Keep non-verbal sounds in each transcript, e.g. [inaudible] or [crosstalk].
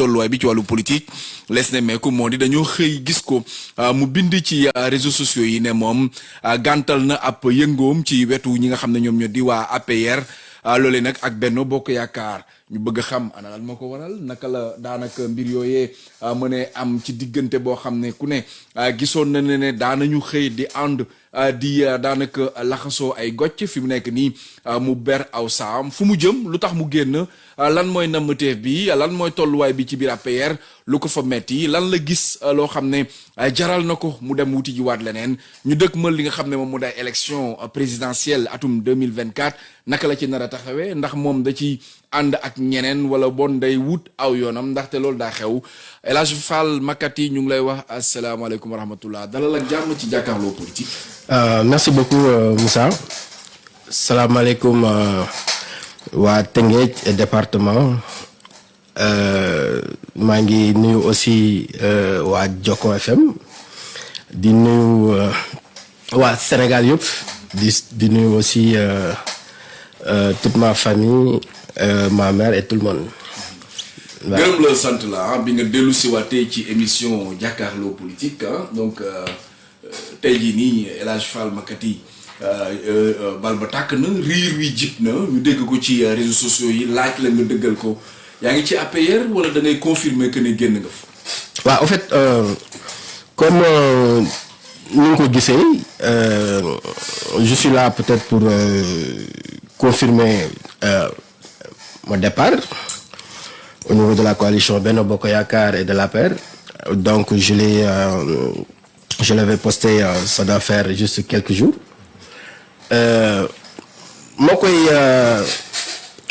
tolluwaay bi ci wàllu politique lees ne meeku moo di dañoo xëy gis ko mu bind ci réseaux sociaux yi ne moom gàntal na ab yëngoom ci wetu ñi nga xam ne di APR loolee nag ak Benno Bokk Yaakaar. Ñu bëgg a xam ana lan moo ko waral? Naka la daanaka mbir yooyee mën a am ci diggante boo xam ne ku ne gisoon na ne ne daanañu xëy di ànd di daanaka laxasoo ay gocc. Fi mu nekk nii mu ber aw saam. Fu mu jëm lu tax mu génn lan mooy nammateef bi lan mooy tolluwaay bi ci biir APR lu ko fa metti lan la gis loo xam ne jaral na ko mu dem wuti ji waat leneen. Ñu dëkk mal li nga xam ne moom mu day présidentielle atum 2024 naka la ci nar a taxawee ndax moom da ci ànd ak ñeneen wala bon day wut aw yoonam ndaxte loolu daa xew. Fall Makati ñu ngi lay wax asalaamaaleykum wa rahmatullah. Dalal ak jàmm ci jàkkaarloo politique. merci beaucoup Moussa. Salaamaaleykum waa département maa ngi nuyu aussi waa Jokko FM di nuyu waa Sénégal yëpp. Di di nuyu aussi toute ma famille ma mère et tout le monde. gërëm la sant la bi nga dellu si waatee ci émission jàkkaarloo politique donc tey jii nii El Hadj Fall Makati bal ba tàkk na riir wi jib na. Ñu dégg ko ci réseaux sociaux yi laaj la nga dëggal ko yaa ngi ci APR wala da ngay confirmer que ne génn nga fa? waaw en fait comme ni nga ko gisee je suis là peut-être pour confirmer mon départ. au niveau de la coalition Benno Bokk Yaakaar et de l'APR donc je l'ai euh, je l'avais posté euh, ça doit juste quelques jours moo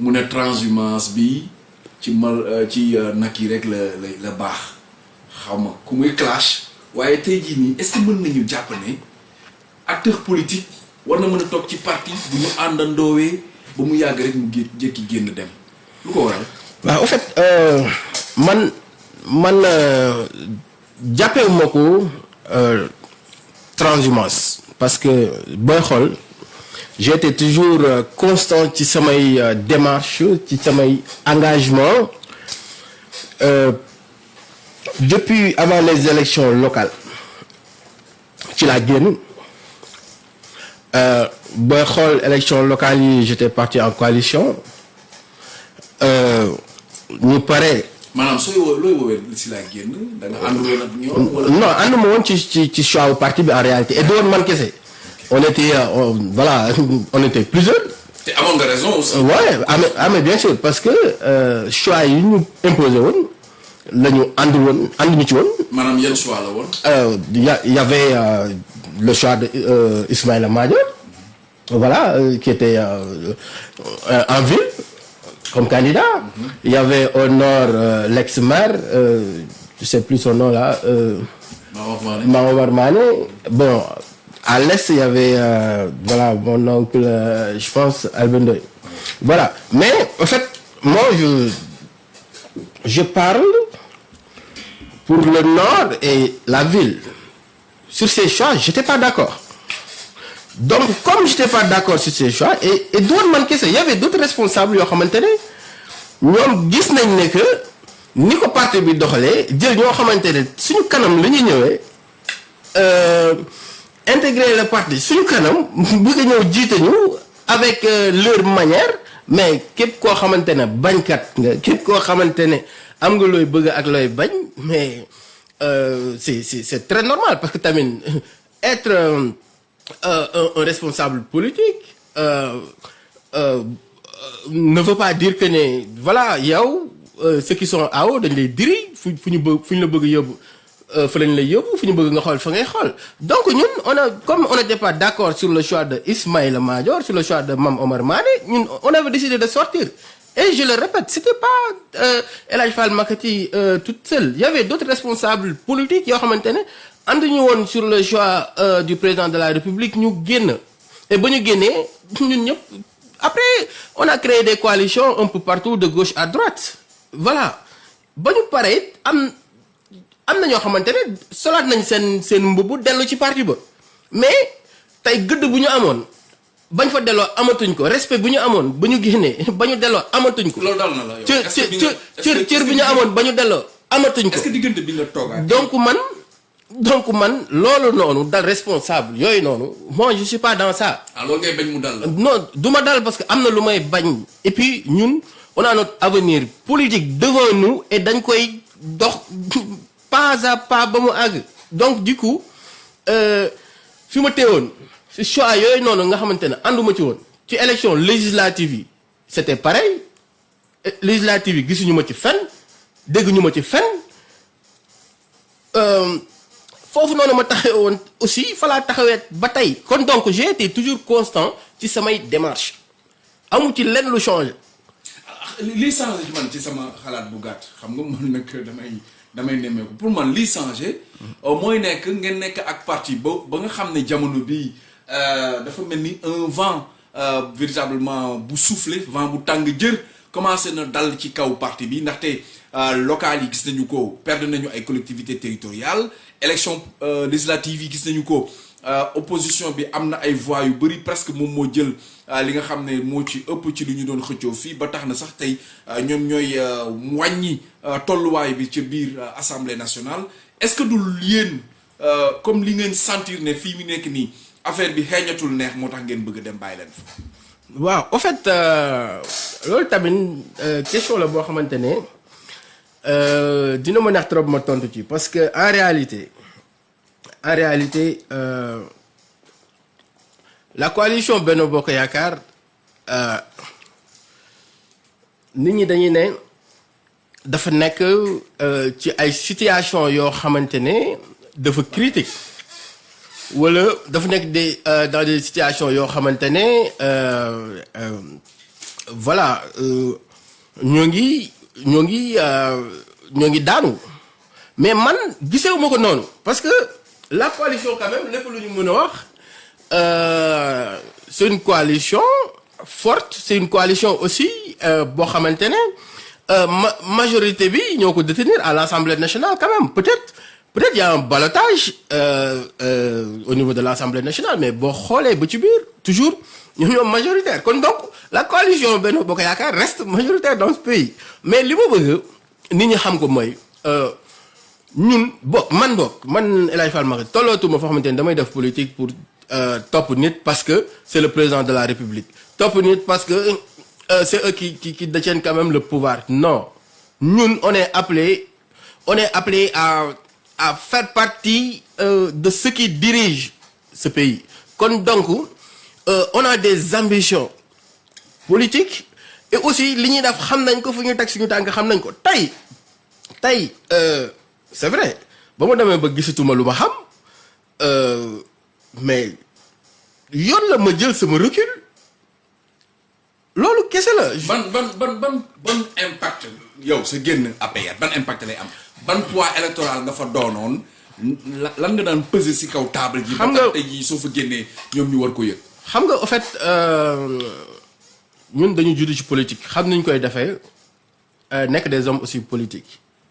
mu ne transhumance bi ci mal ci nag yi rek la la baax. Xaw ma ku muy clash. Waaye tey jii nii est-ce que mën nañu jàpp ne acteur politique war na mën a toog ci parti bu ñu àndandoowee ba mu yàgg rek mu jékki génn dem? Lu ko waral. waaw en fait man man jàppewuma ko transhumance. Parce que booy xool été toujours constant ci samay démarche ci samay engagement depuis avant les élections locales ci laa génn booy xool élections locales yi j'étais parti en coalition ñu pare. maanaam sooy woo looy woowee si laa génn? Da nga ànduloon ak ñoom wala? non ànduma woon ci ci ci choix parti bi en réalité et doon man kese. On était on, voilà [laughs] on était plusieurs. te amoon nga raison aussi. ouais ah mais ah mais bien sûr parce que euh, choix yi ñu imposé woon la ñu àndul woon ànduñu ci woon. maanaam yan choix la woon? il y y avait euh, le choix de euh, Ismaïla Madior voilà qui était en ville. comme candidat. Mm -hmm. Il y avait au nord euh, l'ex-maire, euh, je sais plus son nom là, euh, Maomar Mané. Bon, à l'est, il y avait euh, voilà, mon oncle, je pense, Albendoy. Voilà. Mais, en fait, moi, je, je parle pour le nord et la ville. Sur ces choix, je n'étais pas d'accord. donc comme j'étais pas d'accord sur ces choix et et man kese y avait d'autres responsables ne ñoom gis nañ ne que ni parti intégrer le parti suñu kanam bëgg ñëw jiite ñu avec leur manière mais képp koo xamante ne bañkat nga képp koo xamante ne am nga looy bëgg ak looy bañ mais c'est c'est c'est très normal parce que tamit être Euh, un, un responsable politique euh, euh, ne veut pas dire que ne voilà yow ceux qui sont en haut dañ lay diri fu fu ñu bëgg fu xool donc ñun on a comme on n'était pas d'accord sur le choix de Ismaïla Madior sur le choix de Mame Omar Mané on avait décidé de sortir. Et je le répète c'était pas euh, El Hadj Makati euh, toute seule. Il y avait d'autres responsables politiques yoo xamante ne ànduñu woon sur le choix euh, du président de la République ñu génn. Et ba ñu génnee après on a créé des coalitions un peu partout de gauche à droite. Voilà. Ba ñu am na ñoo xamante ne solaat nañ seen seen mbubb dellu ci parti ba mais tey gëdd bu ñu amoon bañ fa delloo amatuñ ko respect bu ñu amoon ba ñu génnee [laughs] ba ñu delloo amatuñ ko. loolu dal na la yow. cër est-ce que bi nga- cër est-ce que- cër bi ñu amoon ba ñu delloo amatuñ ko. est-ce que diggante bi nga toogaat? donc man donc man loolu noonu dal responsable yooyu noonu moi je suis pas dans ça. ah loolu ngay bañ mu dal la. non du ma dal parce que am na lu may bañ et puis ñun on a notre avenir politique devant nous et dañ koy dox [laughs] pas à pas ba mu àgg. Donc du coup euh, si choix yooyu noonu nga xamante ne ànduma ci woon ci élection législative c'était pareil. Eh, législative yi gisuñu ma ci fenn dégguñu ma ci fenn. Euh, foofu noonu ma taxawee woon aussi fa laa taxawee donc j'ai été toujours constant ci démarche amu ci lenn lu changé. Li lii changé man ci sama bu damay nemmeeku. Pour man lii changé mooy nekk ngeen nekk ak parti ba ba nga xam ne jamono bii euh, dafa mel ni un vent euh, véritablement bu soufflé vent bu tàng jër commencé na dal ci kaw parti bi. Ndaxte euh, local yi gis nañu ko perdre nañu ay collectivités territoriales élection euh, législative yi gis nañu ko euh, opposition bi am na ay voix yu presque moom moo jël euh, li nga xam ne ci ëpp ci lu ñu doon xëccoo ba euh, euh, euh, bi euh, assemblée nationale. Est-ce que du yéen euh, comme li ngeen sentir ne fii au fait euh, euh, question la euh, dina trop ma parce que en réalité en réalité euh, la coalition Benno Bokk Yaakaar euh, nit ñi dañuy ne dafa nekk euh, ci situation yoo xamante critique dans des situations yoo xamante ne voilà ñoo ngi ñoo mais man la coalition quand même lépp euh, c'est une coalition forte c'est une coalition aussi euh, boo xamante ne euh, ma majorité bi ñoo ko détenir à l'Assemblée nationale quand même. Peut-être peut-être y a un ballottage euh, euh, au niveau de l'Assemblée nationale mais boo xoolee ba toujours ñoom ñoom majoritaire. Kon donc la coalition Benno Bokk Yaakaar reste majoritaire dans ce pays. Mais li ma bëgg nit ñi ñun bo man boog man El Fall Mbacké tollootuma foo xamante damay def politique pour euh, topp nit parce que c'est le président de la République. Topp nit parce que euh, c'est eux qui, qui qui détiennent quand même le pouvoir. Non. Ñun on est appelé on est appelé à à faire partie euh, de ceux qui dirigent ce pays. Kon donc on a des ambitions politiques et aussi li ñuy def xam nañ ko fu ñu teg suñu tànk xam nañ ko. Tey c'est vrai ba ma demee ba gisatuma lu ma xam euh, mais yoon la ma jël sama recul loolu kese la. ban ban ban ban ban impact yow sa génn APR ban impact lay am? Ban poids électoral nga fa doonoon? La- lan nga daan peser kaw table ji. Xam ba nga- tax tey jii soo fa génnee ñoom ñu war ko yëg? xam nga au fait euh, ñun dañu judd ci politique xam nañ koy defee euh, nekk des hommes aussi politiques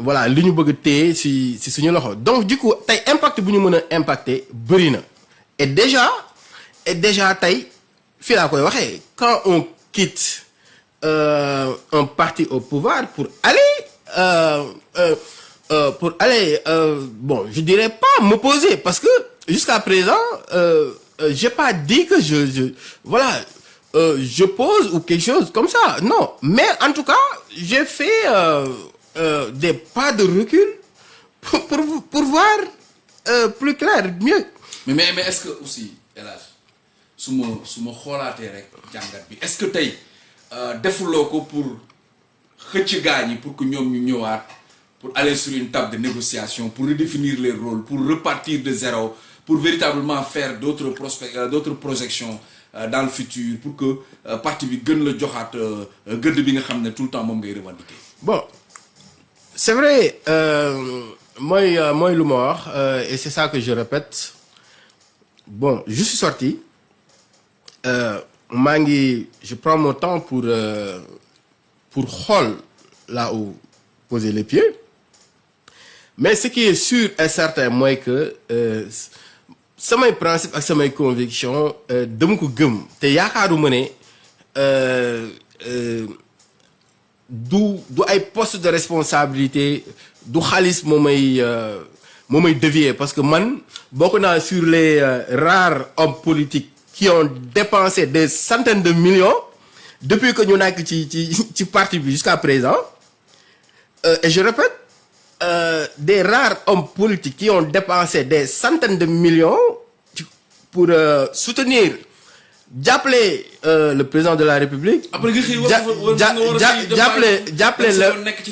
voilà li ñu bëgg si si suñu donc du coup tey impact bu ñu mën a et déjà et déjà tey fii laa koy quand on quitte euh, un parti au pouvoir pour aller euh, euh, pour aller bon je dirais pas m'opposer parce que jusqu'à présent j'ai pas dit que je, je voilà je pose ou quelque chose comme ça. Non. Mais en tout cas j'ai fait euh, des pas de recul pour pour, pour voir euh, plus clair mieux mais mais mais est-ce que aussi bi est-ce que tey defuloo ko pour xëcc gaañ yi pour que ñëwaat pour aller sur une table de négociation pour redéfinir les rôles pour repartir de zéro pour véritablement faire d'autres euh, d'autres projections dans le futur pour que parti bi gën la joxaat gëdd bi nga xam ne tout le temps moom ngay revendiquer? bon c'est vrai euh, euh, mooy lu ma wax et c'est ça que je répète. Bon je suis sorti. Euh, je prends mon temps pour euh, pour xool là où poser les pieds. Mais ce qui est sûr et certain mooy que samay principe ak samay conviction dama ko te yaakaaruma ne du du ay poste de responsabilité du xaalis moo may euh, parce que man bokk naa sur les euh, rares hommes politiques qui ont dépensé des centaines de millions depuis que ñu nekk ci ci ci parti jusqu'à présent. Euh, et je répète des rares hommes politiques qui ont dépensé des centaines de millions pour soutenir jàppale euh, le président de la République.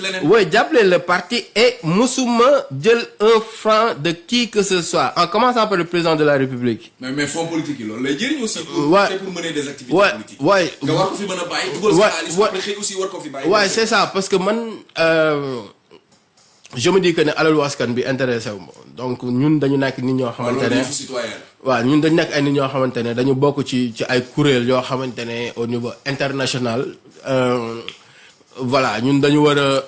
leneen. oui jàppale le parti et musuma jël un franc de qui que ce soit en commençant par le président de la République. mais mais fonds politique yi loolu lay jëriñ aussi. pour Ouais. pour mener des activités Ouais, politiques. ouais. Ouais, ouais. Ouais, c'est ça parce que euh, je me dis que ne alalu askan bi intéressé wu donc ñun dañu nekk nit ñoo xamante ne waaw ñun dañu nekk ay nit ñoo xamante ne dañu bokk ci ci ay kuréel yoo xamante ne au niveau international euh, voilà ñun dañu war a euh,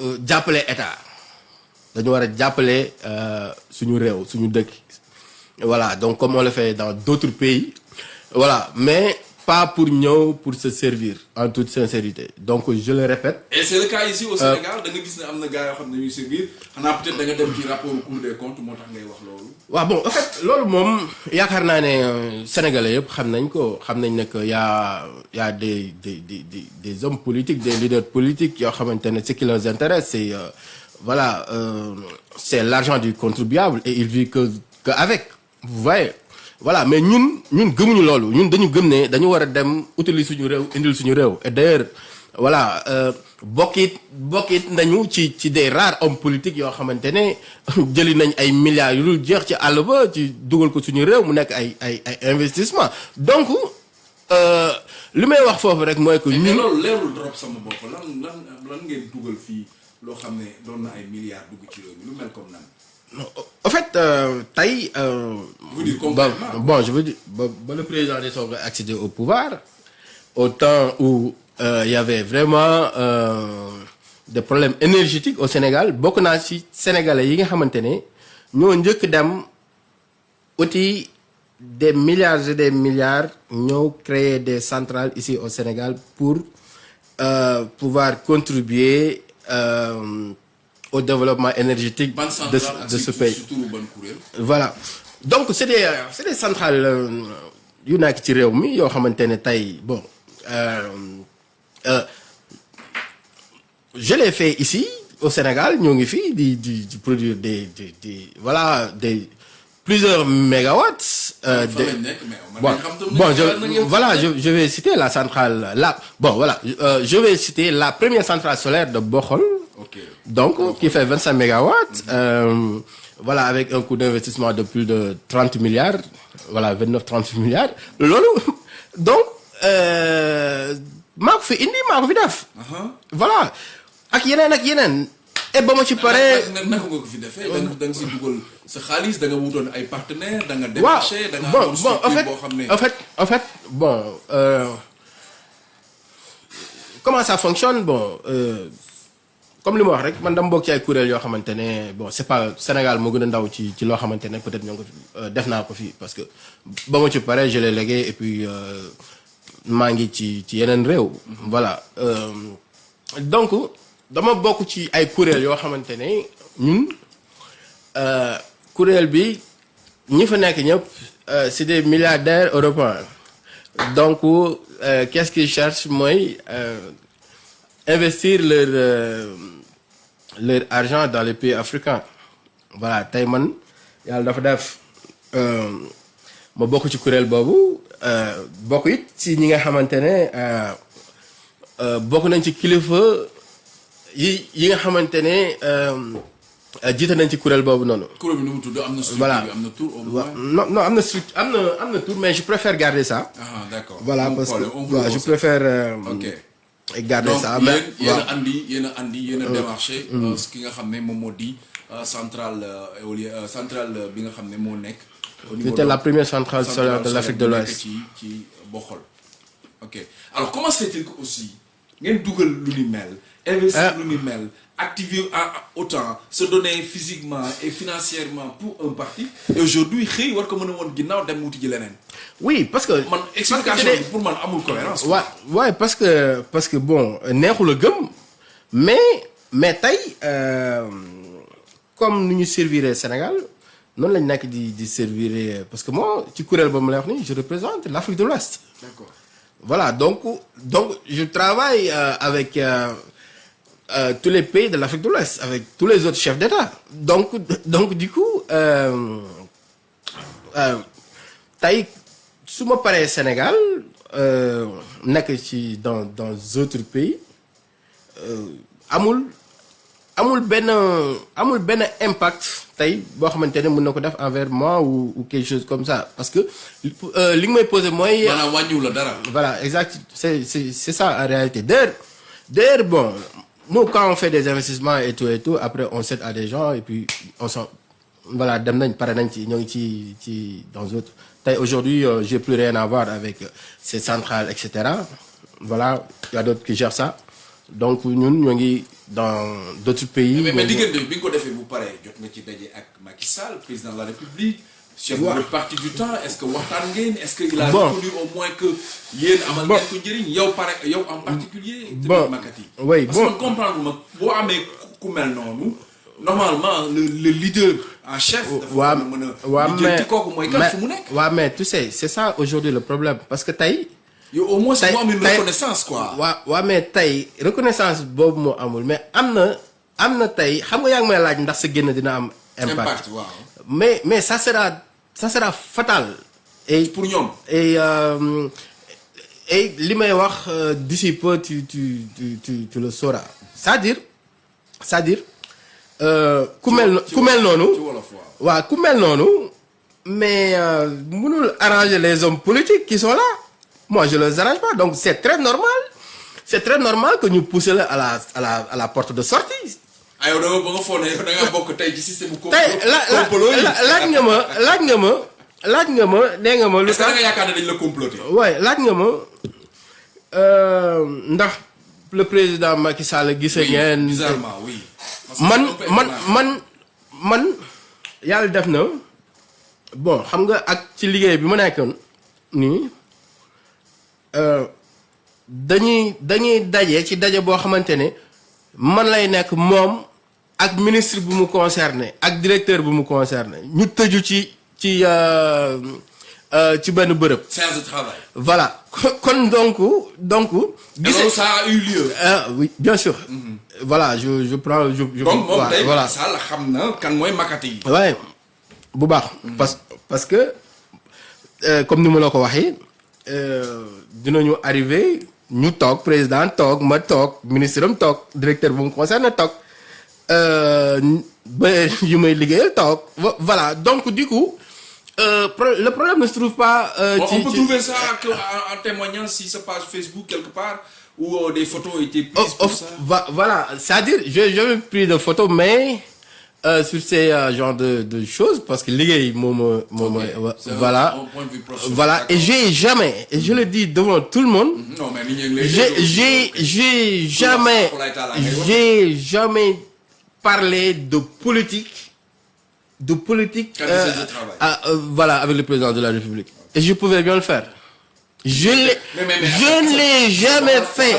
euh, jàppale état. Dañu war a jàppale suñu réew suñu dëkk. Voilà donc comme on le fait dans d'autres pays. Voilà mais pas pour ñëw pour se servir en toute sincérité. Donc je le répète. Et c'est le cas ici au Sénégal da nga gis ne am na gars yoo xam ne ñuy servir. Xanaa peut-être da nga dem ci rapport Cour des comptes moo tax ngay wax loolu. waaw bon en fait loolu moom yaakaar naa ne euh, sénégalais yëpp xam nañ ko. Xam nañ ne que y a y a des des des des hommes politiques des leaders politiques yoo xamante ne ce qui leur intéresse c'est euh, voilà euh, c'est l'argent du contribuable et il vit que que avec. Vous voyez? Voilà mais ñun ñun gëmuñu loolu. Ñun dañu gëm ne dañu war a dem utili suñu réew indil suñu réew. Et d'ailleurs voilà euh, bokkit bokkit nañu ci ci des rares hommes politiques yoo xamante ne [laughs] jëli nañ ay milliards yu dul jeex ci àll ba ci dugal ko suñu réew mu nekk ay ay ay investissement. Donc euh, li may wax foofu rek mooy que ñun loolu leerul drop sama bopp. Lan lan lan ngeen dugal fii loo xam ne doon na ay milliards dugg ci réew mi lu mel comme nan. En fait euh, tey euh, bon, je veux dire ba ba le président de a accéder au pouvoir au temps où euh, il y avait vraiment euh, des problèmes énergétiques au Sénégal naa ci sénégalais ne ñoo njëkk dem uti des milliards et des milliards ñoo créer des centrales ici au Sénégal pour pouvoir contribuer au développement énergétique de, de ce pays. voilà donc c'est des euh, des centrales euh, yu nekk ci réew mi yoo xamante ne tey bon euh, euh, je l'ai fait ici au Sénégal ngi fii di di di produire des des des voilà des plusieurs mégawatts. euh, de- bon bon je voilà je je vais citer la centrale là bon voilà euh, je vais citer la première centrale solaire de Bokhol. Donc, qui fait 25 mégawatts, euh, voilà, avec un coût d'investissement de plus de 30 milliards, voilà, 29-30 milliards. Lolo. Donc, euh, maa ko fi indi maa ko fi def. Voilà. ak yeneen ak yeneen. et ba ma ci paree. naka nga ko fi defee? da nga da nga si dugal sa xaalis da nga wutoon ay partenaires da nga démarché da nga bon amoon bon en structure fait boo xam ne. en fait en fait bon euh, comment ça fonctionne? Bon euh, comme li ma wax rek man dama bokk ci ay kuréel yoo xamante bon c'est pas Sénégal moo gën a ndaw ci ci loo xamante peut-être ñoo euh, def naa ko fii parce que ba ma ci pare je l'ai légué et puis euh, maa ngi ci ci yeneen réew. voilà euh, donc dama bokk ci ay kuréel yoo xamante ne ñun kuréel bi ñi fa nekk ñëpp c'est des milliardaires européens donc qu'est-ce qu'ils cherchent? Mooy investir leur euh, leur argent dans les pays africains voilà tey man yàlla dafa def euh, ma bokk ci kuréel boobu euh, bokk it ci ñi nga xamante ne bokk nañ ci kilifa yi yi nga xamante ne jiite nañ ci kuréel boobu noonu. kuréel bi nu mu tudd am na structure Voilà. bi am na tur au Wa- moins non non am na structure am na am na tour mais je préfère garder ça. ah d'accord voilà parce que je préfère ok garder donc ça. mais yéen waaw. a andi yéen a andi a démarché euh, euh, centrale euh, éolienne centrale C'était la première centrale solaire de l'Afrique de l'Ouest. ok alors comment se fait-il lu ni mel investir Ah. lu ni mel activer autant se donner physiquement et financièrement pour un parti et aujourd'hui xëy war ko mën a woon ginnaaw dem wuti ji leneen oui parce que. man parce que explication bi pour man amul cohérence ouais ouais parce que parce que bon neexul a gëm mais mais tey euh, comme nu ñu servir Sénégal noonu lañ nekk di di servir parce que moi ci kuréel ba ma lay wax nii je représente l'Afrique de l'Ouest d'accord voilà donc donc je travaille euh, avec euh, tous les pays de l'Afrique de l'Ouest avec tous les autres chefs d'État donc donc du coup euh, euh, tey su ma paree Sénégal euh, nekk ci dans dans d'autres pays euh, amul amul benn amul benn impact tey boo xamante ne mën na ko def envers moi ou ou quelque chose comme ça parce que euh, li nga may poser mooy. maanaam wàññiwu la dara Voilà, exact. C'est, c'est, c'est ça en réalité. D'ailleurs, d'ailleurs, bon, nous, quand on fait des investissements et tout et tout, après, on cède à des gens et puis on s'en. Voilà, dans d'autres. Aujourd'hui, euh, j'ai plus rien à voir avec euh, ces centrales, etc. Voilà, il y a d'autres qui gèrent ça. Donc, ñun, ñoo ngi dans d'autres pays. mais Ouais. de parti du temps est-ce que waxtaan ngeen est-ce que il a reconnu au moins que yéen amal ngeen ko njëriñ? Yow pare yow en particulier tamit Makati. Oui, parce que comprendre ma boo amee ku- mel noonu normalement le le leader en chef dafa mën a mais kooku mooy kan mais- fu mu nekk. waa mais tu sais c'est ça aujourd'hui le problème. Parce que tey yow au moins mu am une reconnaissance quoi. waa waa mais tey reconnaissance boobu moo amul. Mais am na am na tey xam nga yaa ngi may laaj ndax sa génn dina am impact impact. waaw. Mais mais ça sera ça sera fatal. Et pour ñoom. et euh, et euh, d'ici peu tu tu tu tu le sauras. C'est-à-dire c'est-à-dire euh, ku mel no- ci ku mel noonu ci wolof waaw. waaw ku mel noonu mais euh, mënul arranger les hommes politiques qui sont là. Moi je les arrange pas. Donc c'est très normal. C'est très normal que pousser la à la à la à la porte de sortie ah yow da nga ba nga foog ne yow da ngaa bokk tey ci système bu tey la la complot yi la- laaj nga ma laaj nga ma laaj nga ma nee nga ma lu est-ce que da tax nga yaakaar ne dañ la comploter waaye laaj nga ma euh, ndax le président Macky Sall gisee Oui, ngeen bizarrement oui. Parce que man c'est un peu man étonnant. man man yàlla def na. Bon xam nga ak ci liggéey bi ma nekkoon nii euh, dañuy dañuy daje ci daje boo xamante ne man lay nekk moom ak ministre bu mu concerné ak directeur bu mu concerné ñu tëju ci ci euh, euh, ci benn bërëb séance de travail. voilà kon donc ça a eu lieu. ah oui bien sûr voilà je je prends je je donc moom voilà, tey voilà. Macky Sall xam na kan mooy makati yi. waaye bu baax. parce parce que euh, comme ni ma la ko waxee euh, dinañu arrivé ñu toog président toog ma toog ministre am toog directeur bu mu concerné toog [laughs] euh, ba yu may liggéeyal toog vo- voilà donc du coup euh, pro- le problème ne se trouve pas. euh, Bon, on peut trouver ça en, témoignant si sa page Facebook quelque part où euh, des photos étaient Oh, prises oh, pour ça. va- voilà, c'est-à-dire, je n'ai jamais pris de photos, mais euh, sur ces euh, genres de, de choses parce que c'est un- voilà. voilà et j'ai jamais et je le dis devant tout le monde lay j'ai j'ai jamais j'ai jamais parlé de politique de politique ah, euh, voilà avec le président de la République. Et je pouvais bien le faire je l'ai Mais, mais, mais, je attends, ne l'ai jamais fait.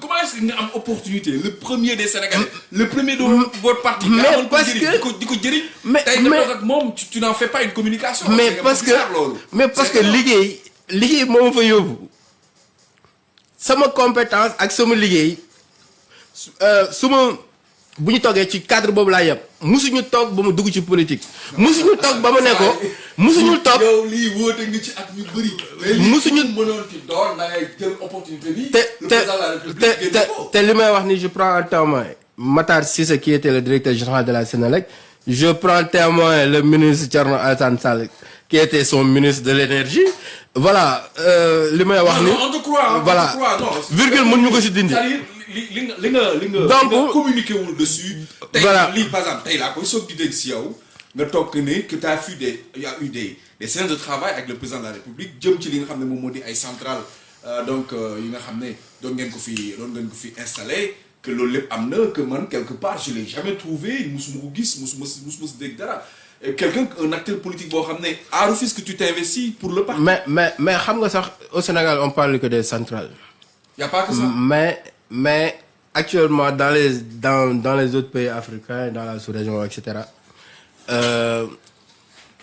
comment est-ce que nga am opportunité le premier des Sénégalais le premier de votre parti mais parce que- mais- tu, tu n'en fais pas une communication. Mais parce que mais parce C'est que yóbbu. Sama compétence su euh, ma bu ñu ci cadre boobu laa yem. Musuñu toog ba mu dugg ci politique. Musuñu toog ba mu ne ko. Musuñu toog yow lii woote nga ci ak ñu bëri. Mais lii Musuñu- ku mënoon ci doon da ngay jël opportunité bi. Te le te président de la République te génne te ko. te li may wax ni je prends un témoin. Matar Cissé qui était le directeur général de la Sénélec je prends témoin le ministre Thierno Alassane Sall qui était son ministre de l'énergie. Voilà euh, li may wax ni voilà. croit, non. virgule mën ñu ko si dindi. C'est-à-dire li li nga li nga li nga Donc- communiqué wul dessus. tey Voilà. lii par exemple tey laa koy soog di dégg si yow nga toog que ne que tu as eu des y a eu des des séances de travail avec le président de la République jëm ci li nga xam ne moom moo di ay centrales euh, donc euh, yi nga xam ne doon ngeen ko fi doon ngeen ko fi installé que loolu lépp am na que man quelque part je l'ai jamais trouvé musuma ko gis musuma si musuma si dégg dara Et quelqu'un un acteur politique boo xam ne à Rufisque tu t'investis pour le parti. mais mais mais xam nga sax au Sénégal on parle que des centrales y a pas que ça. mais mais actuellement dans les dans dans les autres pays africains dans la sous-région et cetera euh,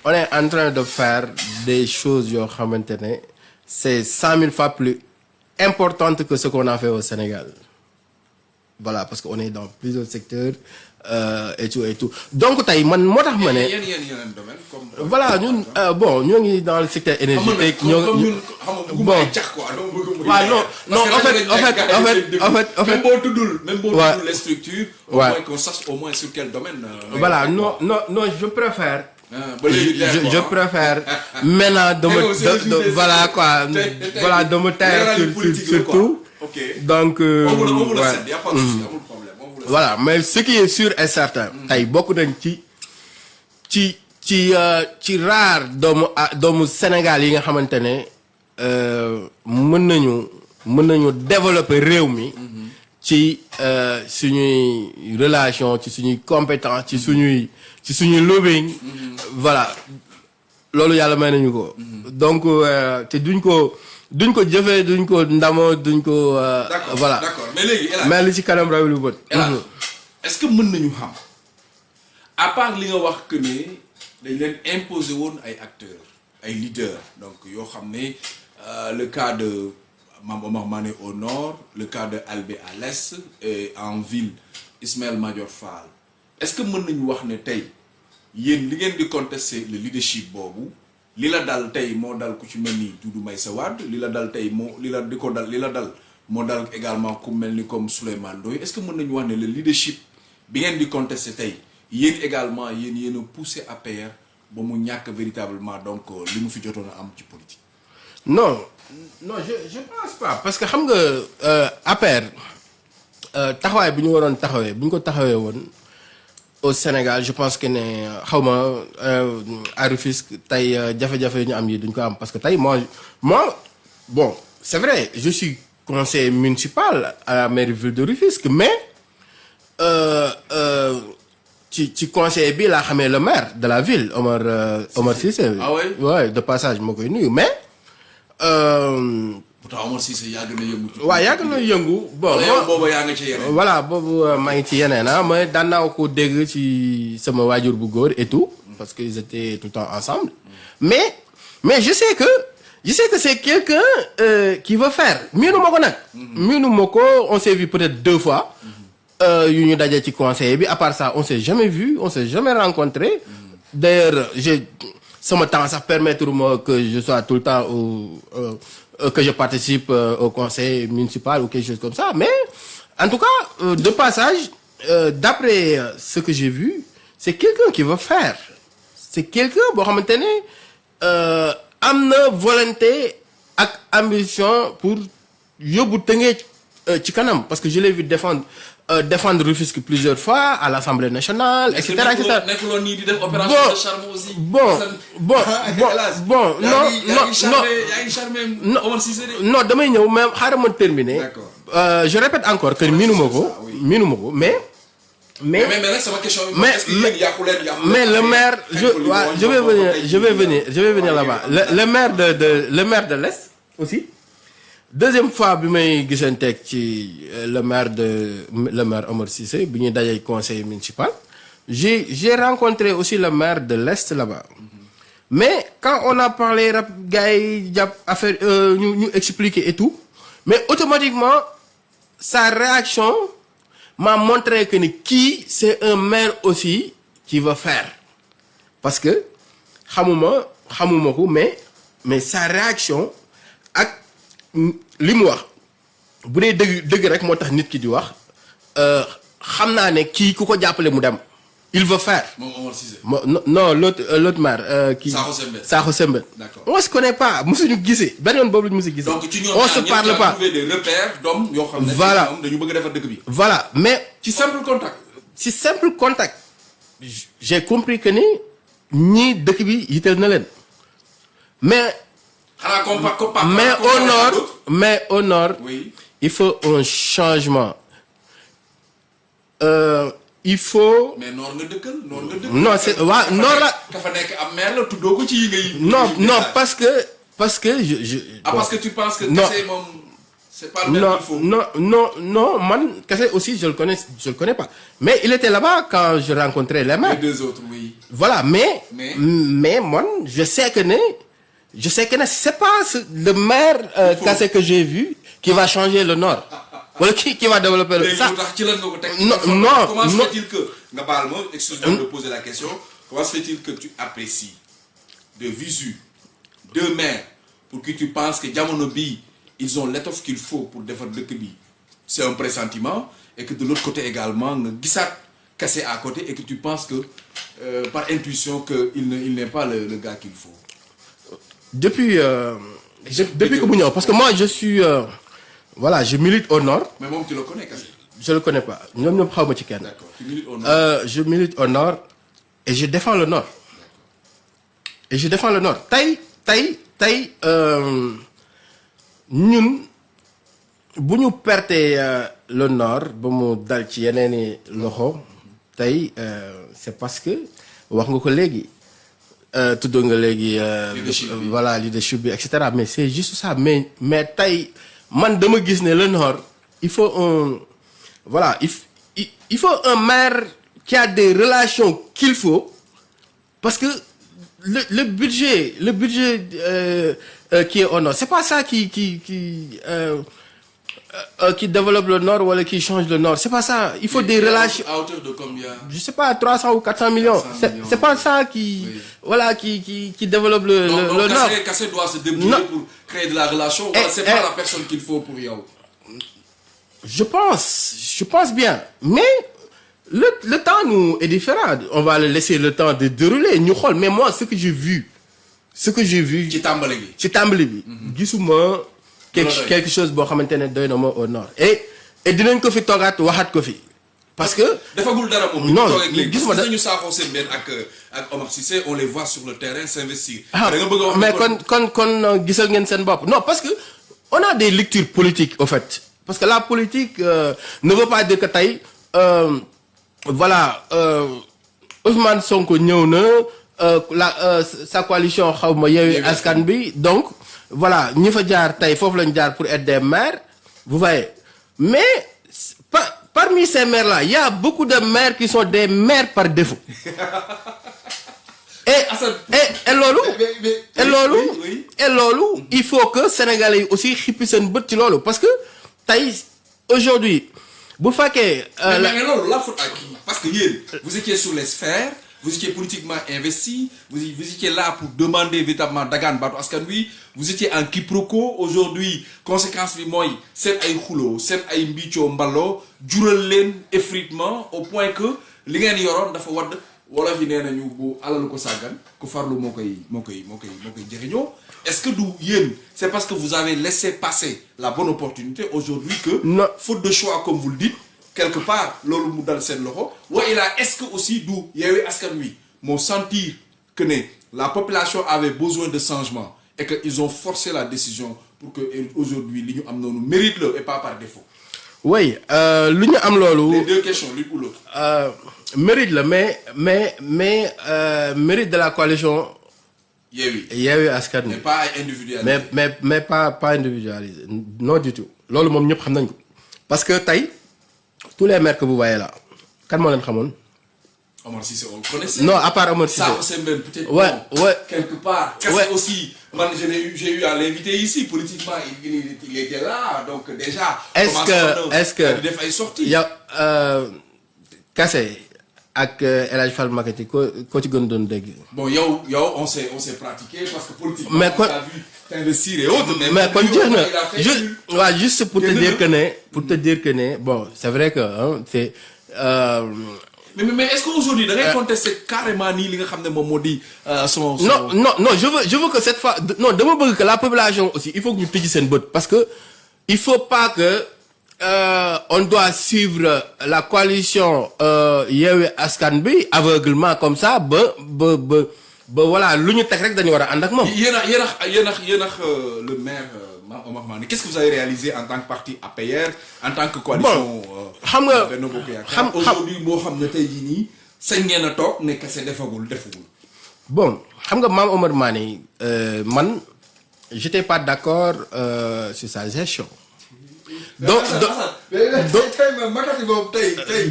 on est en train de faire des choses c'est cent mille fois plus importante que ce qu'on a fait au Sénégal. Voilà parce que on est dans plusieurs secteurs euh, et tout et tout. Donc man comme. voilà ñun euh, bon dans le secteur énergétique bon. non non en fait en fait en fait en fait en même fait. boo tuddul même boo Ouais. tuddul les structures au Ouais. moins qu'on sache au moins sur quel domaine ngay voilà wax, non non non je préfère. Ah, je, préfère [laughs] maintenant de me de, voilà quoi voilà me taire sur, tout. Donc euh, on vous a pas de problème. le voilà mais ce qui est sûr et certain tey bokk nañ ci ci ci euh, ci rare doomu ah, doomu Sénégal yi nga xamante ne euh, mën nañu mën nañu développer réew mi ci euh, suñuy relation ci suñuy compétence ci suñuy ci suñuy lobbying. Voilà loolu yàlla may nañu ko. Donc euh, te duñ ko duñ ko jëfee duñ ko ndamoo duñ ko d'accord voilà. d'accord. Mais léegi li ci kanam raw lu bët. El Hadj, est-ce que mën nañu xam à part li nga wax que ne dañ leen imposer woon ay acteurs ay leaders donc yoo xam ne euh, le cas de Mame Omar Mané au nord le cas de Albé à l'est et en ville Ismaël Madior Fall est-ce que mën nañu wax ne tey yéen li ngeen di contester le leadership boobu li la dal dal ku ci mel ni Doudou Maïssa Wade li la dal tey dal li la dal moo dal également ku mel ni comme Souleymane Ndoye est-ce que mën nañu wax le leadership bi ngeen di contester tey yéen également yéen yéen a poussé APR ba mu ñàkk véritablement donc li mu fi jotoon a am ci politique? non non je je pense pas parce que xam nga euh, APR euh, taxawaay bi ñu waroon taxawee bu ko taxawee woon au Sénégal je pense que ne xaw ma à Rufisque tey jafe-jafe yi ñu am yi duñ ko am parce que tey moi moi bon c'est vrai je suis conseiller municipal à la mairie ville de Rufisque mais euh, euh, ci ci conseiller bi laa xamee le maire de la ville Omar euh, Omar Cissé. Ah ouais? De passage moo koy nuyu mais. Pourtant Omar Cissé yàgg na yëngu. waaw yàgg na yëngu. Bon yaa ci yeneen. voilà boobu euh, maa ngi ci yeneen ah mais daan naa ko dégg ci sama waajur bu góor et tout parce que ils étaient tout le temps ensemble. Mais mais je sais que je sais que c'est quelqu'un euh, qui veut faire. Miinu ma ko nag. Miinu ma ko on s'est vu peut-être deux fois. Euh, yu ñu dajee ci conseil bi à part ça on s'est jamais vu on s'est jamais rencontré. D'ailleurs j'ai sama temps sax permettre que je sois tout le temps au euh, que je participe euh, au conseil municipal ou quelque chose comme ça. Mais en tout cas euh, de passage euh, d'après euh, ce que j'ai vu c'est quelqu'un qui veut faire. C'est quelqu'un xamante ne euh, volonté ambition pour Tëngéej euh, ci kanam. Parce que je l'ai vu défendre euh, défendre Rufisque plusieurs fois à l'Assemblée nationale et cetera et cetera nekkuloon nii di def opération Bon. bon bon [laughs] bon [laughs] bon non non non Non. Omar Cissé de. non damay ñëw mais xaaral ma terminer D'accord. Euh, je répète encore que miinuma ko mais mais mais mais le maire je je vais venir je vais venir je vais venir là-bas le, le maire de de le maire de l'Est aussi? Deuxième fois bi may gisanteeg ci euh, le maire de le maire Omar Cissé bi ñuy conseil municipal j'ai j'ai rencontré aussi le maire de l'Est là-bas. Mais quand on a parlé rap gars yi jàpp affaire euh, ñu ñu expliquer et tout mais automatiquement sa réaction m'a montré que ni kii c'est un maire aussi qui veut faire. Parce que xamuma xamuma ko mais mais sa réaction ak li mu wax bu dee dëgg dëgg rek moo tax nit ki di wax euh, xam naa ne kii ku ko jàppale mu dem il veut faire non non l'autre euh, l'autre maire euh, qui Sakho Sembène. On se connaît pas musuñu gisee benn yoon boobu la ñu musu gisee donc ci ñoom on se parle pas. Voilà. ñoom dañu bëgg a defar dëkk bi. voilà mais ci simple contact. simple j'ai compris que ni ñii dëkk bi yitteel na leen mais xanaa compa compa. Mais au nord mais au nord oui. il faut un changement Euh, il faut mais noor nga dëkkal noor nga dëkkal. Non, c'est- waa, Dafa noor nekk- la- dafa nekk am maire la tuddoo ko ci yi ngay. non non parce que parce que je je ah parce que tu penses que. Non. kese moom c'est pas le même non qu'il faut. non non non man Kassé aussi je le connais je le connais pas mais il était là-bas quand je rencontrais les les maires deux autres oui. voilà mais Mais- mais moi je sais que ne je sais que c'est pas le maire euh, faut- Kassé que j'ai vu qui va changer le nord. Qui qui va développer le ça. Non, Comment- non, comment se fait-il que excuse-moi de poser la question. Comment se fait-il que tu apprécies de visu deux maires pour qui tu penses que jamono bii ils ont l'étoffe qu'il faut pour defar dëkk bi? C'est un pressentiment et que de l'autre côté également nga gisaat Kassé à côté et que tu penses que euh, par intuition que il ne il n'est pas le, le gars qu'il faut. Depuis euh, de- depuis que ñëw parce que moi je suis euh, voilà je milite au nord. Mais moom tu le connais Kassé. je le connais pas. Ma ci kenn. D'accord. Tu milites au nord. Euh, je milite au nord et je défends le nord. Et je défends le nord. Tey tey tey euh, ñun bu ñu pertee euh, le nord ba mu dal ci loxo tey euh, c'est parce que wax nga ko léegi euh, tudd nga léegi euh, Leadership bi. voilà leadership bi et cetera mais c'est juste ça mais mais tey man dama gis ne le nord il faut un voilà il, il, il faut un maire qui a des relations qu'il faut parce que le, le budget le budget euh, euh, qui est au nord c'est pas ça qui qui qui euh, euh, qui développe le nord wala qui change le nord c'est pas ça il faut des relations à hauteur de combien? je sais pas 300 ou 400 millions 400 c'est millions. c'est pas ça qui Oui. voilà qui qui qui développe le le, donc le nord Kassé doit se débrouiller Non. pour créer de la relation. Eh, wala c'est eh. pas la personne qu'il faut pour yow. Je pense, je pense bien. Mais le, le temps nous est différent. On va laisser le temps de dérouler. Mais moi ce que j'ai vu, ce que j'ai vu ci tàmbali gi. ci tàmbali bi. Quelque chose boo xamante ne doy na ma au nord. et et dinañ ko fi toogaat waxaat ko fi parce que. defagul dara moom. Non, gis ma parce da- que ñu saafoo seen benn ak ak Omar Cissé on les voit sur le terrain s'investir. ah da nga bëgg a wax mais kon kon kon euh, gisal ngeen seen bopp non parce que on a des lectures politiques au fait parce que la politique euh, ne veut pas dire que tey euh, voilà euh, Ousmane Sonko ñëw na euh, la euh, sa coalition xaw ma Yewwi Askan bi donc voilà ñi fa jaar tey foofu lañ jaar pour être des maires vous voyez. Mais par- parmi ces maires là il y a beaucoup de maires qui sont des maires par défaut. Et Assane- et et loolu et loolu et loolu il faut que sénégalais yi aussi xippi seen bët ci loolu. Parce que tey aujourd'hui bu fekkee euh, la- mais loolu la faute à qui? Parce que yéen vous étiez sur les sphères vous étiez politiquement investi vous vous étiez là pour demander véritablement dagaan baatu askan wi vous étiez en quiproquo. Aujourd'hui conséquence bi mooy seen ay xuloo seen ay mbiccoo mballoo jural leen effritement au point que li ngeen yoroon dafa wadd. Wolof yi nee nañu bu alalu ko sàggan ku farlu moo koy moo koy moo koy moo koy jëriñoo. Est-ce que du yéen c'est parce que vous avez laissé passer la bonne opportunité aujourd'hui que Non. faute de choix comme vous le dites quelque part loolu mu dal seen loxo. Wa ilaa est-ce que aussi du Yewwi Askan Wi moo sentir que ne la population avait besoin de changement? Et que ils ont forcé la décision pour que aujourd'hui li ñu am noonu mérite la et pas par défaut. Oui euh, lu ñu am loolu. les deux questions l'une ou l'autre. Euh, mérite la mais mais mais euh, mérite de la coalition Yewwi. Yewwi Askan mais pas ay individualité mais mais mais pas pas individualisé. Non du tout. Xam nañ ko. Parce que tey tous les maires que vous voyez là moo leen xamoon? Omar Cissé on le connaissait. Non à part Omar Cissé. ça c'est même peut-être Ouais, bon, ouais. quelque part. Kassé Ouais. aussi je eu j'ai eu à l'inviter ici. Politiquement il, il, il était là. Donc déjà Est-ce que- est-ce que- di def ay sorties yow euh, Kassé ak euh, El Hadj Fall ko ci gën doon dégg? Bon yow yow on s'est on s'est pratiqué parce que politiquement Mais on quoi- t'a vu t'investir et autres mais il a fait juste waaw juste pour te dire que pour te dire que bon c'est vrai que hein, c'est euh, mais mais, mais est-ce qu'aujourd'hui ngay contester carrément nii li euh, son son non non non je veux je veux que cette fois non bëgg que la population aussi il faut que tëj seen bët parce que il faut pas que euh, on doit suivre la coalition euh, Yewwi Askan Bi aveuglement comme ça ba ba ba ba voilà lu ñu teg rek dañu war a ànd ak moom. yéen a yéen a yéen a yéen a euh, le maire euh, qu'est-ce que vous avez réalisé en tant que parti APR en tant que coalition euh, xam- xam- aujourd'hui defagul bon xam nga Mame Omar Mané euh, man j'étais pas d'accord euh, sur sa gestion. donc donc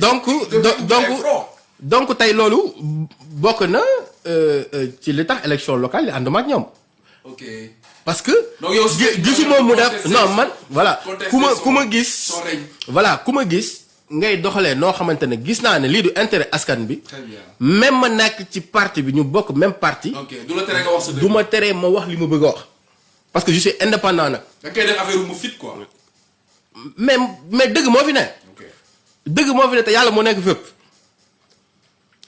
donc do- donc donc tey loolu bokk na euh, euh, ci li tax élection locale yi ànduma ak ñoom. Ok parce que. Gisuma mu def non man voilà ku ma ku ma gis. voilà ku ma gis ngay doxalee noo xamante ne gis naa ne lii du intérêt askan bi. même ma nekk ci parti bi ñu bokk même parti. du ma teree ma wax li ma bëgg a wax. parce que je suis indépendant nag. da koy def affaire mu fit quoi mais mais dëgg moo fi ne. ok dëgg moo fi ne te yàlla moo nekk fépp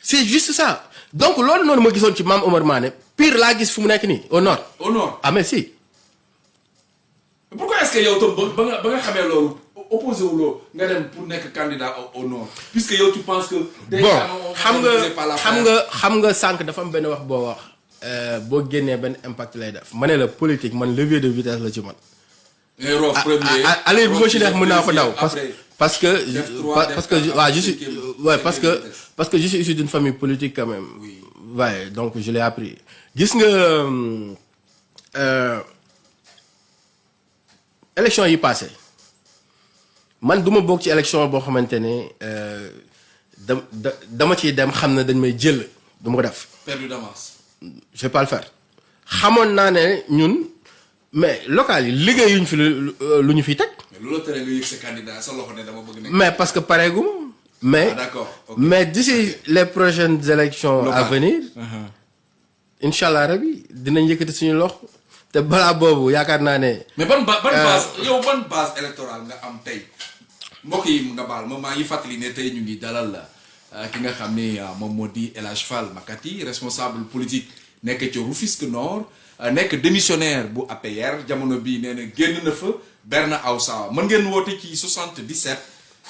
c'est juste ça donc loolu noonu ma gisoon ci Omar Mané pire laa gis fu mu nekk nii au nord. Au nord? Ah mais si. Pourquoi est-ce que yow tam ba ba nga ba nga xamee loolu opposé nga dem pour nekk candidat au, nord? Puisque yow tu penses que déjà bon on- on xam nga xam nga xam nga sànq dafa am benn wax boo wax euh, boo génnee benn impact lay def. Ma ne la politique man levier de vitesse la ci man. Premier ah ah allez bu ma ci neex mën naa ko daw parce après. Parce que parce que waaw je suis ouais parce que parce que je suis issu d'une famille politique quand même. Oui. ouais donc je l'ai appris. Gis nga euh, euh, élection yi passé. Man du ma bokk ci élection boo xamante ne euh, da da dama ciy dem xam ne dañ may jël du ma ko def. Perdu d'avance. Je vais pas le faire. Xamoon naa ne ñun mais local yi liggéeyuñ fi lu lu ñu fiy teg mais parce que pareegum mais ah mais d'ici les prochaines élections à venir Uh-huh. incha allah rabi dinañ suñu naa ne mais ban ba ban Euh, base yow ban base électorale nga am mbokk yi baal ma ñu ngi dalal ki Fall Makati responsable politique nekk ci Rufisque Nord euh, nekk démissionnaire bu APR jamono bii nee na génn na fa Berna Aoussa mën ngeen woote ci 77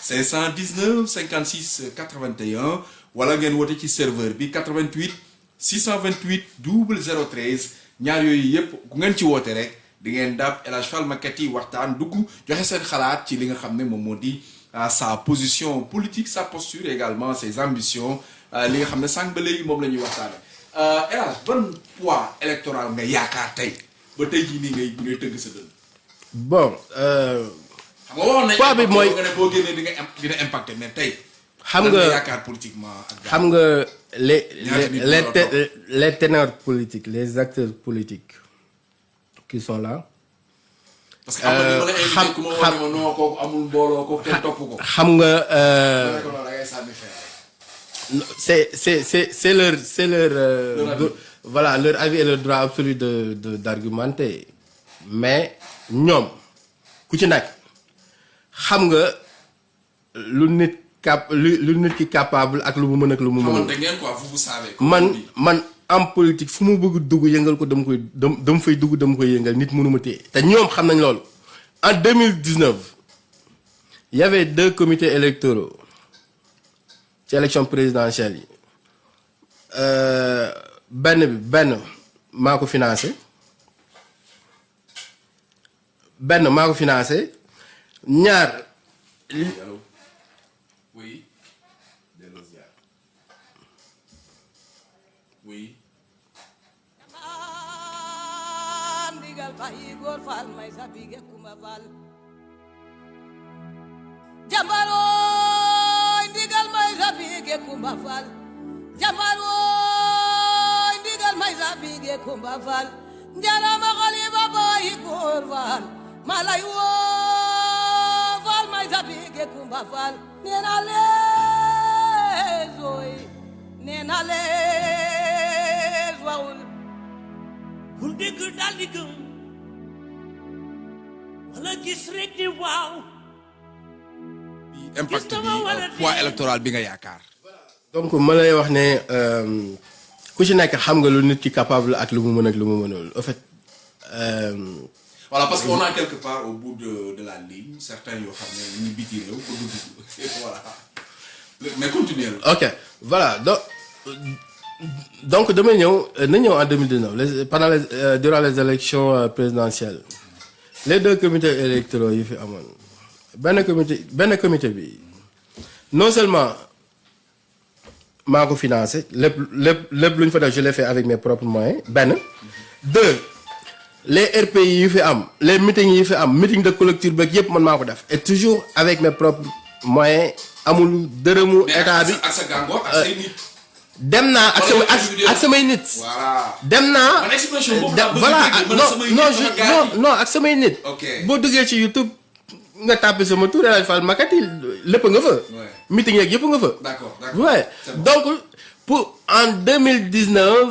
519 56 81 wala ngeen woote serveur bi 88 628 0013 ñaar yooyu yëpp ku ngeen ci woote rek di ngeen dab El Hadj Fall Makati waxtaan dugg joxe seen xalaat ci li nga xam ne moom moo di ah, sa position politique sa posture également ses ambitions ah, nga bon euh, xam nga waxoon nañ Poids bi impact mooy- nga ne boo génnee di nga im- dina impacté mais tey Xam lan nga- yaakaar politiquement ak gars xam nga les les les, ténors politiques les acteurs politiques qui sont là parce que xam- ma kooku amul mbooloo kooku kenn topp ko. xam nga c'est c'est c'est c'est leur c'est leur euh, voilà leur avis et leur droit absolu de de d'argumenter. Mais ñoom ku ci nekk xam nga lu nit cap lu nit ki capable ak lu mu mën ak lu mu on man man am politique fu mu bëgg dugg yëngal ko dama koy dam dama fay dugg dama koy yëngal nit mënu ma téye. Te ñoom xam nañ loolu. En 2019 il y avait deux comités électoraux ci élection présidentielle yi. Euh, benn bi benn maa ko financé benn maa ko financé ñaar allo oui. delloo ziar. oui. ndigal bayi góor faal may sa bige kuma faal jambarooy ndigal may sa bige kumba faal jambarooy ndigal may sa bige kumba faal njarama xaliba bayi góor faal malay woo faal may sa bige kumba faal nena lees ooy nena lees wawul bul dégg daal di gëm wala gis rek di waaw impact Gis bi nga ma wala euh, poids déet? électoral bi nga yaakaar. donc ma lay wax ne euh, ku ci nekk xam nga lu nit ki capable ak lu mu mën ak lu mu mënul en fait euh, voilà parce que on a quelque part au bout de de la ligne certains yoo xam ne ñu biti réew ko dugg [laughs] voilà. Mais continuer la. ok voilà donc donc damay ñëw na ñëw en 2019 les pendant les euh, durant les élections euh, présidentielles. Les deux comités électoraux yi fi amoon. Benn comité benn comité bi non seulement maa ko financé lépp lépp lépp lu ñu fa def je l'ai fait avec mes propres moyens benn. Deux les RPI yi fi am les meetings yi fi am meeting de collectif beeg yépp man maa ko def. Et toujours avec mes propres moyens amul dërëmu état bi. ak sa gàngoor ak say nit. dem naa ak sama ak ak samay nit. voilà. dem naa non non non non ak samay nit. Boo duggee ci YouTube nga tàppe sama tur El Hadj Fall Makati lépp nga fa. Meeting yeeg yëpp nga fa. D'accord d'accord. donc pour en 2019 euh,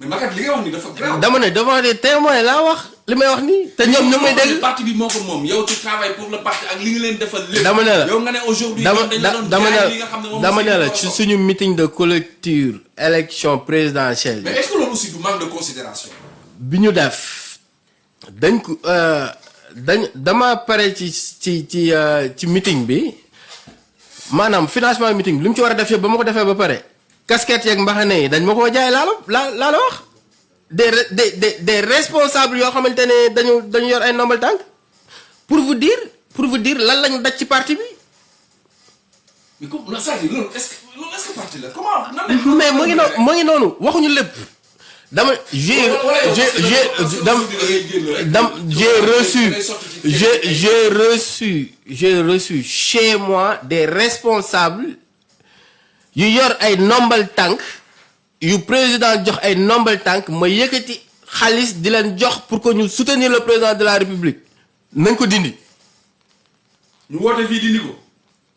mais Maguette li nga wax ni dafa grave. dama ne devant des témoins laa wax li may wax nii te ñoom ñu may dégg parti bi moo ko moom yow tu travailles pour le parti ak li nga leen defal lépp. dama ne la yow nga ne aujourd'hui dama ñoom dañ la doon dama jaay ne li nga xam ne moom dama aussi ne la moo ci ko. suñu meeting de collecture élection présidentielle mais est-ce que loolu aussi du manque de considération? bi ñu def dañ ko euh, dañ dama pare ci ci ci euh, ci meeting bi maanaam financement meeting bi li mu ci war a def yëpp ba ma ko defee ba pare casquette yeeg mbaxane yi dañ ma koo jaay laa la laa laa la wax. Des re- des des des responsables yoo xamante ne dañu dañu yor ay ndombal tànk. Pour vous dire pour vous dire lan lañu daj ci parti bi. Mais comme la loolu est-ce que loolu est-ce que parti la? Comment nan lañ mais mu ngi noonu mu ngi noonu waxuñu lépp. Dama j'ai j'ai j'ai reçu j'ai j'ai reçu j'ai reçu chez moi des responsables yu yor ay nombal tànk yu président jox ay nombal tànk ma yëkkati xaalis di leen jox pour que ñu soutenir le président de la république. Nañ ko dindi. Ñu woote fii dindi ko.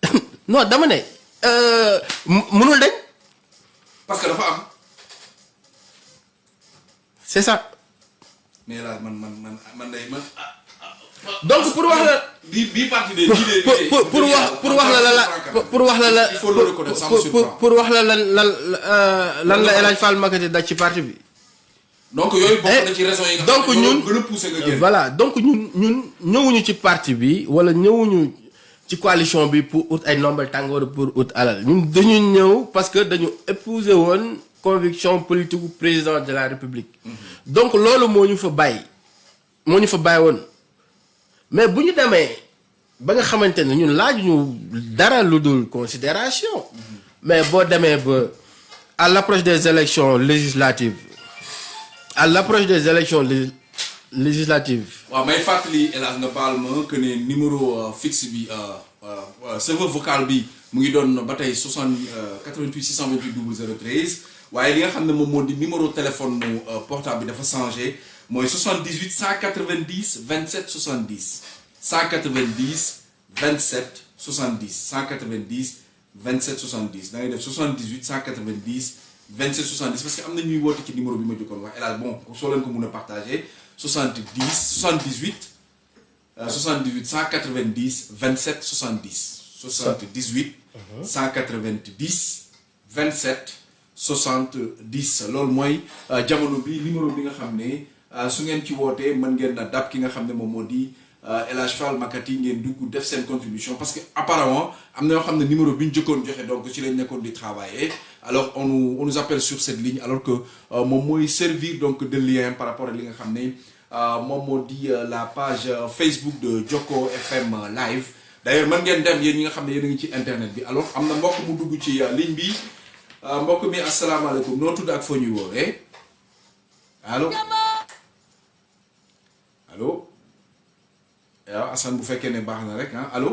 [laughs] Non dama ne euh, munul dañ. Parce que dafa am. C'est ça. Mais là man man man man day man donc pour wax la pour pour pour pour wax pour wax la la la pour wax la la pour wax la lan lan lan la El Hadj Fall Makati daj ci parti bi. donc yooyu bokk Eh, na ci raison yi nga donc xam ne ñun ñoo gën a poussé nga génn. voilà donc ñun ñun ñëwuñu ci parti bi wala ñëwuñu ci coalition bi pour ut ay nombal tàng wala pour ut alal. Ñun dañu ñëw parce que dañu épouser woon conviction politique président de la république. donc loolu moo ñu fa bàyyi moo ñu fa bàyyi woon mais bu ñu demee ba nga xamante ne ñun laajuñu dara considération. Mais boo demee ba à l'approche des élections législatives à l'approche des élections lég- législatives. Waaw may fàttali hélas nga baal que ne numéro euh, fixe bi euh, euh, serveur vocal bi mu ngi doon ba tey 60 euh, 88 628 0013 waaye li nga xam numéro téléphone portable bi dafa changé mooy 78 190 27 70 190 27 70 190 27 70 da ngay def 78 190 27 70 parce que am na ñuy woote ci numéro bi ma jokkoon wax. El Hadj bon soo leen ko mun a partagé 70 78 euh, 78 190 27 70 78 190 27 70 loolu mooy euh, jamono bi numéro bi nga xam ne su ngeen ci wootee mën ngeen na dab ki nga xam ne moom moo di euh, El Fall Makati ngeen dugg def seen contribution parce que apparemment am na yoo xam ne numéro bi ñu jëkkoon joxe donc ci lañ nekkoon di travailler. Alors on nous on nous appelle sur cette ligne alors que euh, moom mooy servir donc de lien par rapport ak li nga xam ne euh, moom moo di euh, la page euh, Facebook de Joko FM euh, live. D'ailleurs mën ngeen dem yéen ñi nga xam ne yéen a ngi ci internet bi. Alors am na mbokk mu dugg ci euh, ligne bi. Euh, mbokk mi asalaamaaleykum. Noo tudd ak foo ñuy woowee? Allo waaw fekkee ne baax na rek ah allo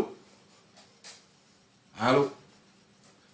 allo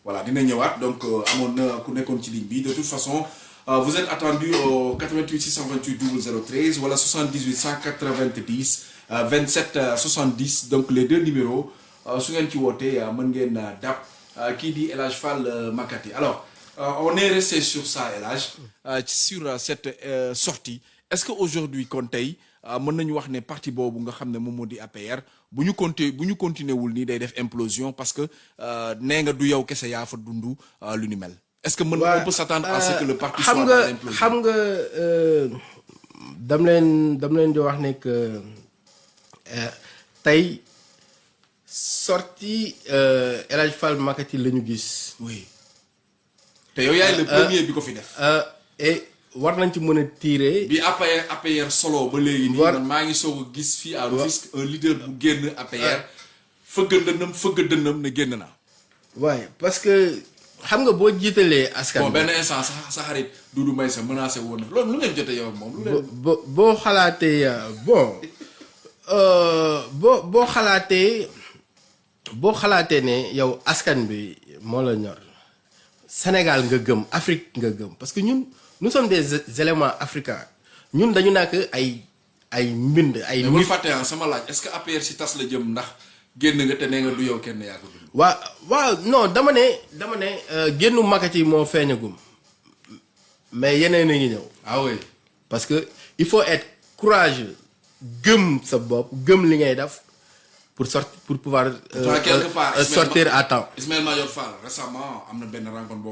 voilà dina donc euh, amoon na ku de toute façon euh, vous êtes attendu au 88 628 0013 wala 78 190 euh, 27 euh, 70 donc les deux numéros euh, su ngeen ci wootee mën ngeen euh, kii El Fall Makati. Alors on est resté sur ça El sur cette sortie. Est-ce que aujourd'hui kon tey mën nañu wax ne parti boobu nga xam ne moom moo di APR bu ñu conti bu ñu continuer wul nii day def implosion parce que euh, nee nga du yow kese yaa fa dund euh, lu ni mel. Est-ce que mën on peut s'attendre à ce que le parti xam soit nga dans l'implosion? xam nga euh, dam leen dam leen di wax ne que euh, tey sorti euh, El Hadj Fall Makati la ñu gis. Oui. Te yow yaay le premier bi ko fi def. euh, et war nañ ci mën a tirer. Bi APR APR solo ba léegi nii War- man maa ngi soog a gis fii à Rufisque un leader bu génn APR fëgg dënnam fëgg dënnam ne génn naa waaye parce que xam nga boo jiitalee askan bon bi benn instant sa sa xarit Doudou Mbaye sa menacé woon na. Loolu lu ngeen jotee yow ak moom lu bo leen bo- boo xalaatee euh, bon euh, boo boo xalaatee boo xalaatee ne yow askan bi moo la ñor Sénégal nga gëm Afrique nga gëm parce que ñun nous sommes des éléments africains. Ñun dañu nekk ay ay mbind ay mais bul nit. fàtte sama laaj est-ce que APR si tas la jëm ndax génn nga te nee nga du yow kenn yaa ko dund? Waa waaw non dama ne dama ne euh, génnu makati moo feeñagum. Mais yeneen a ngi ñëw. Ah oui. Parce que il faut être courageux gëm sa bopp gëm li ngay def pour sortir pour pouvoir euh, Toi, quelque part, euh, Ismaël sortir à temps. Ismaël Madior Fall récemment na benn rencontre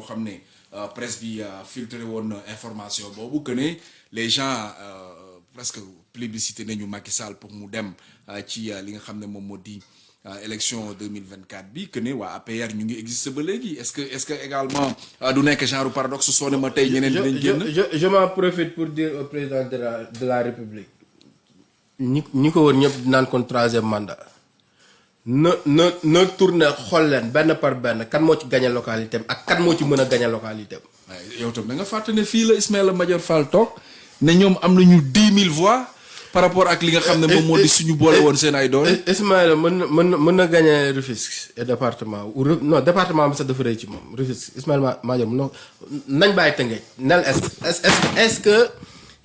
euh, presse bi euh, filtré woon na information boobu que ne les gens euh, presque plébiscité nañu Macky Sall pour mu dem euh, ci euh, li nga xam ne moom moo di euh, élection 2024 bi que ne waa APR ñu ngi existé ba léegi. Est-ce que est-ce que également euh, du nekk genre paradoxe soo ne ma tey ñeneen je, dinañ génn? je, je, je m'en profite pour dire au président de la, de la République. Ñi ñi ko wër ñëpp naan kon troisième mandat na na na tourné xool leen benn par benn kan moo ci gagné localité am ak kan moo ci mën a gagné localité am waaye yow tam da nga fàtte ne fii la Ismaïla Madior Fall toog ne ñoom am nañu dix mille voix par rapport ak li nga xam ne moom moo di suñu boole woon seen ay doole. Is- Ismaïla mën na mën na mën na gagné Rufisque et département ou Ru- non département bi sax dafa rëy ci moom Rufisque Ismaïla Ma- Madior mën na nañ bàyyi Tëngéej nel est est est est-ce que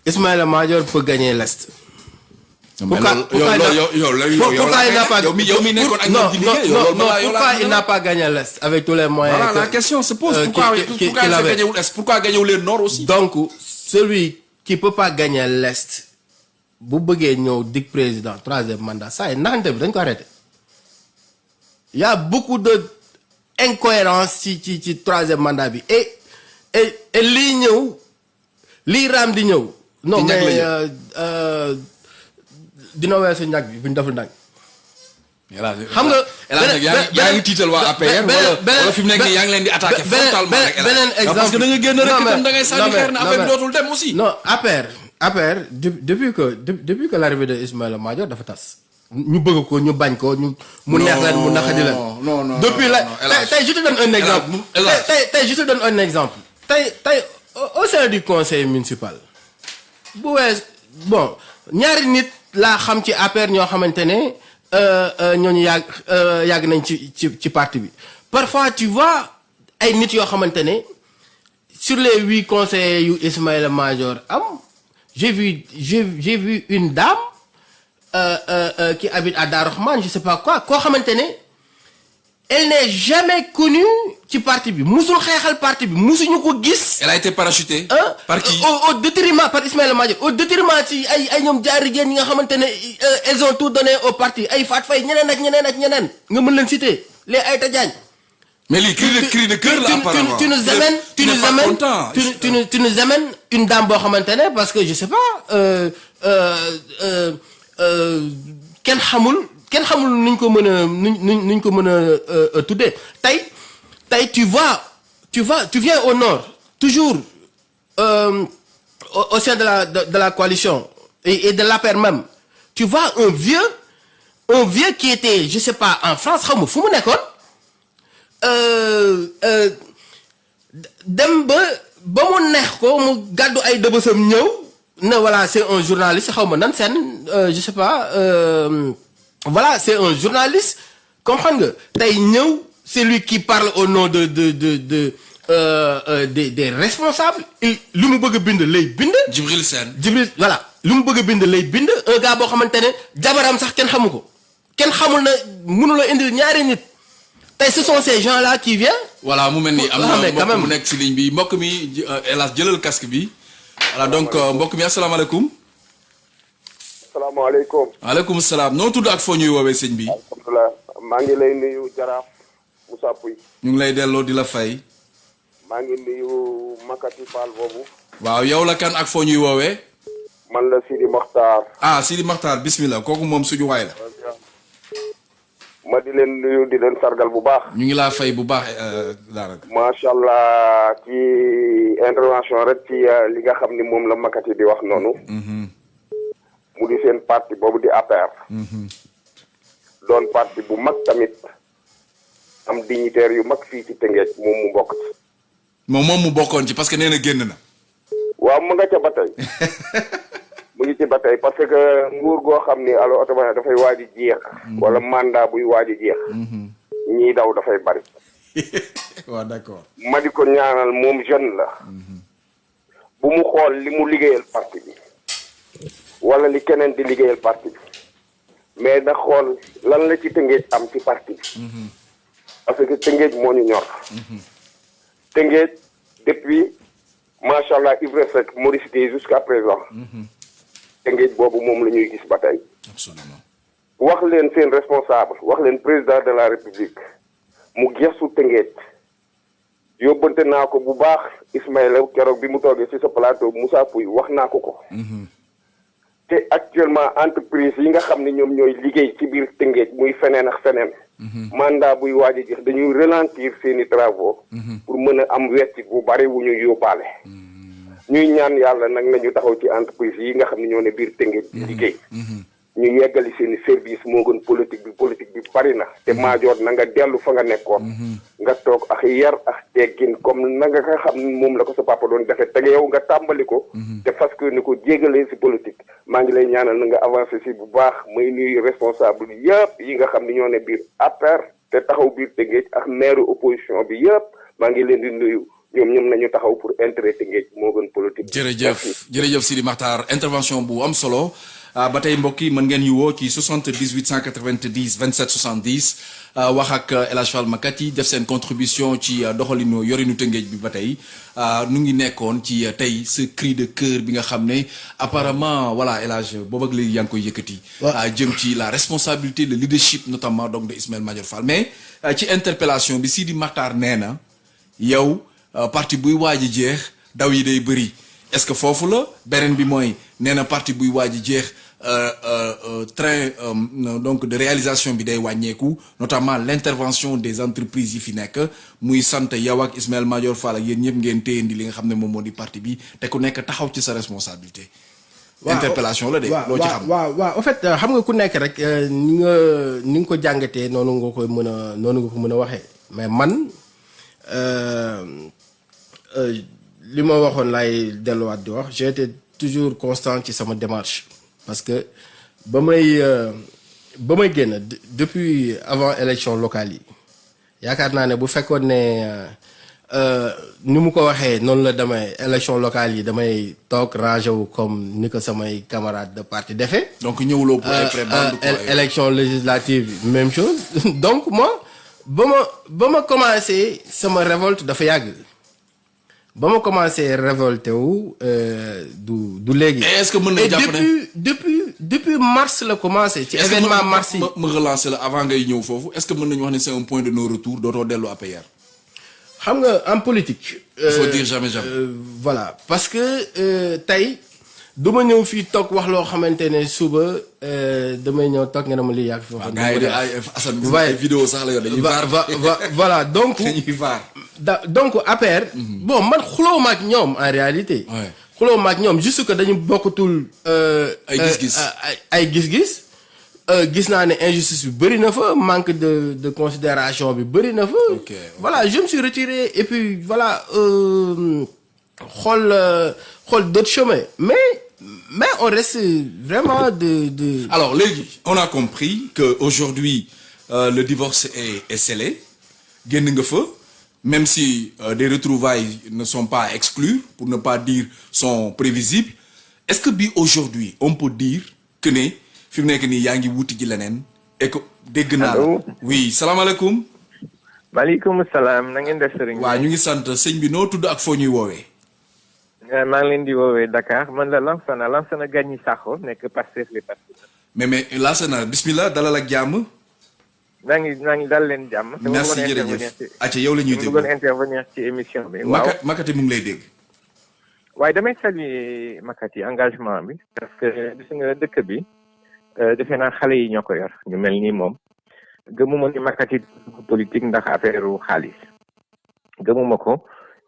Ismaïla Madior peut gagner l'Est Pourquoi- il n'a- pas a gagné l'Est avec tous les moyens la que- question se pose. euh, Pourquoi, il fait gagner l'Est Pourquoi gagner les Nord aussi donc celui qui peut pas gagner l'Est bëggee ñëw dig président troisième mandat ça est dañ ko arrêté il y a beaucoup de incohérence ci ci ci troisième mandat et et et ñëw non mais euh, euh, dina weesu ñag bi bu ñu deful nag xam nga yaa ngi tiital waa APR wala fi mu nekk nii yaa ngi leen di attaqué frontalement rek beneen Ah, parce que da nga génn rek itam da ngay sànni xeer non, affaire bi dootul dem aussi. non APR APR de- depuis que de- depuis que l'arrivée de Ismaïla Madior dafa tas. Ñu bëgg ko ñu bañ ko ñu mu neex leen mu naqadi leen. non, non, depuis la tey je te donne un exemple. tey tey je te donne un exemple. Tey tey au sein du conseil municipal bu wees bon ñaari nit laa xam ci APR ñoo xamante ne euh, euh, ñooñu yàgg euh, yàgg nañ ci ci parti bi. Parfois tu vois ay nit yoo xamante ne sur les huit conseillers yu Ismaïla Madior am j'ai vu j'ai j'ai vu une dame euh, euh, qui habite à Darahman je sais pas quoi koo xamante ne elle n'est jamais connue ci parti bi. Musul xeexal parti bi. Musuñu ko gis. Elle a été parachutée. hein? Par qui? Au, au détriment par Ismaël Madior. Au détriment ci ay ay jaari ñi nga xamante ne euh, elles ont tout donné au parti. Ay Fat Faye ñeneen ak ñeneen ak ñeneen. Nga mën leen citer. Les Aïta Diagne. Mais les cris de, cris de cœur, là, tu, apparemment. tu, tu nous amènes, tu, nous amènes, tu, tu, nous- tu nous amènes une dame ne parce que je sais pas euh, euh, euh, euh, kenn xamul kenn xamul euh, euh, tu vois tu tu viens au nord toujours euh, au, sein de la de, la coalition et, et de l'APR même tu vois un vieux un vieux qui était je sais pas en France xaw ma fu mu voilà c'est un journaliste je sais pas voilà c'est un journaliste comprendre ñëw c'est lui qui parle au nom de de de de euh, euh, des des responsables. Il lu mu bëgg a bind lay bind. Djibril Sen. Jibril voilà. Lu mu bëgg bind lay bind. Un gars boo xamante ne jabaram sax kenn xamu ko. Kenn xamul na mënula indil ñaari nit. Tey ce sont ces gens là qui viennent. Voilà mu mel ni am Ah, na mbokk même. mu nekk si ligne bi. Mbokk mi euh, hélas jëlal casque bi. Voilà donc euh, mbokk mi asalaamaaleykum salaamaaleykum waaleykum salaam noo tudd ak foo ñuy woowee sëñ bi alhamdulilah maa ngi lay nuyu jaraaf Moussa Pouy ñu ngi lay delloo di la fay. Maa ngi nuyu Makati Fall boobu waaw yow la kan ak foo ñuy woowee man la Sidi Mokhtar ah Sidi Makhtar bismillah. Kooku moom suñu waay la. Ma di leen nuyu di leen sargal bu baax. Ñu ngi laa fay bu baax euh, daanaka. Macha allah ci intervention rek ci euh, li nga xam ni moom la Makati di wax noonu mu di seen parti boobu di APR doon parti bu mag tamit am dignitaire yu mag fii ci Tëngéej moom mu bokk ci moom moom mu bokkoon ci parce que nee na génn na waaw mu nga ca ba tey [laughs] mu ngi ci ba tey parce que nguur goo xam ni alors automatiquement dafay waaj a jeex. wala mandat buy waaj jeex. ñii daw dafay bari. [laughs] waaw d'accord ma di ko ñaanal moom jeune la. bu mu xool li mu liggéeyal parti bi. Wala li keneen di liggéeyal parti bi. mais na xool lan la ci am ci parti bi. parce que tëngeej moo ñu ñor. tëngeej depuis macha allah Ibra Seck Maurice Guèye jusqu'à présent. tëngeej boobu moom la ñuy gis ba tey. absolument wax leen seen responsable wax leen président de la république mu gestu tëngeej yóbbante naa ko bu baax Ismaïla keroog bi mu toogee ci sa plateau Moussa Pouy wax naa ko ko te actuellement entreprise yi nga xam ne ñoom ñooy liggéey ci biir tëngeej muy feneen ak feneen. Mandat buy waaj a jeex dañuy ralentir seeni travaux. Pour mën a am weccit bu bari wu ñu yóbbaale. Ñuy ñaan yàlla nag nañu taxaw ci entreprise yi nga xam ne ñoo ne biir tëngeej di liggéey ñu yeggali seen service moo gën politique bi politique bi bari na. te maajoor na nga dellu fa nga nekkoon. Nga toog ak yar ak teggin comme na nga nga xam moom la ko sa papa doon defee. te yow nga tàmbali ko. Te fas que ni ko jégalee si politique. maa ngi lay ñaanal na nga avancé si bu baax. may nuyu responsable yëpp yi nga xam ne ñoo ne biir APR te taxaw biir Tëngéej ak maire opposition bi yëpp. maa ngi leen di nuyu. ñoom ñoom nañu taxaw pour intérêt Tëngéej moo gën politique jërëjëf. Jërëjëf Sidi Makhtar. Intervention bu am solo ba tey mbokk yi mën ngeen ñu woo ci 78 190 27 70 ah, wax ak El Hadj Fall def seen contribution ci ah, doxalinu yorinu tëngéej bi ba tey ah, nu ngi nekkoon ci ah, tey ce cri de cœur bi nga xam ne apparemment voilà El Hadj boobu ak léegi yaa ngi koy yëkkati. ah, jëm ci la responsabilité le leadership notamment donc de Ismaël Madior Fall mais ah, ci interpellation bi Sidi Makhtar nee na yow ah, parti buy waaj a jeex daw yi day bëri. Est-ce que foofu la? Beneen bi mooy nee na parti buy waaj a jeex euh, euh, euh, train donc de réalisation bi day wàññeeku notamment l'intervention des entreprises yi fi nekk muy sant yow ak Ismaël Madior Fall ak yéen ñëpp ngeen téyandi li nga xam ne moom moo di parti bi te ku nekk taxaw ci sa responsabilité. interpellation la de. loo ci xam waaw waaw en fait xam nga ku nekk rek ni nga ni nga ko jàngatee noonu nga koy mën a noonu nga ko mën a waxee mais man li ma waxoon laay delluwaat di wax j'ai été toujours constant ci sama démarche. Parce que ba may ba may génn depuis avant élection locale yi yaakaar naa ne bu fekkoon ne euh, ni mu ko waxee noonu la damay élection locale yi damay toog rangé wu comme ni ko samay camarades de parti defee. donc ñëwuloo pour Euh, euh, élection législative même chose. [laughs] Donc moi ba ma ba ma commencé sama révolte dafa yàgg ba ma commencé révolté wu euh, du du léegi. Est-ce que mën jàpp depuis depuis depuis mars la commencé. ci événement mars yi ma relancer la avant ngay ñëw foofu est-ce que mën nañu wax ne c'est un point de non retour dootoo dellu APR. xam nga en politique. Il faut euh, dire jamais jamais. euh, voilà parce que tey du ma ñëw fii toog wax loo xamante ne suba euh, damay ñëw toog nga ne ma lii yàgg fi waaw gars vidéo sax la yor dañuy vaar [laughs] voilà donc dañuy vaar. da donc APR. bon man xuloo ma ak ñoom en réalité. Ouais. xuloo ma ak ñoom juste que dañu bokkatul. euh, Ay euh, gis-gis. euh, ay gis-gis. Euh, gis naa ne injustice bi bëri na fa manque de de considération bi bëri na fa. Ok, ok. voilà je me suis retiré et puis voilà euh, xool euh, xool d'autres chemins mais mais on reste vraiment de de. Alors, Légui, on a compris qu'aujourd'hui, euh, le divorce est, est scellé. Même si euh, des retrouvailles ne sont pas exclues, pour ne pas dire sont prévisibles. Est-ce que aujourd'hui, on peut dire que ne fi mu nekk nii yaa ngi wuti ji leneen et que dégg naa la? Allô? Oui, salaamaaleykum. maaleykum salaam na ngeen def sëriñ bi? waa ñu ngi sant sëñ bi noo tudd ak foo ñuy woowee? Eh, maa ngi leen di woowee Dakar man la Lansana Lansana Gagny Sakho nekk Pastef les Patriotes. mais mais Lassana bismillah dalal ak jàmm. maa ngi maa ngi dal leen jàmm. merci jërëjëf. acca yow la ñuy déglu. bëggoon intervenir ci émission bi. waaw Makat Makati mu ngi lay dégg. waaye damay saluer Makati engagement bi. parce que gis nga dëkk bi euh, defe naa xale yi ñoo ko yor ñu mel ni moom. gëmuma ni Makati politique ndax affaire xaalis. gëmuma ko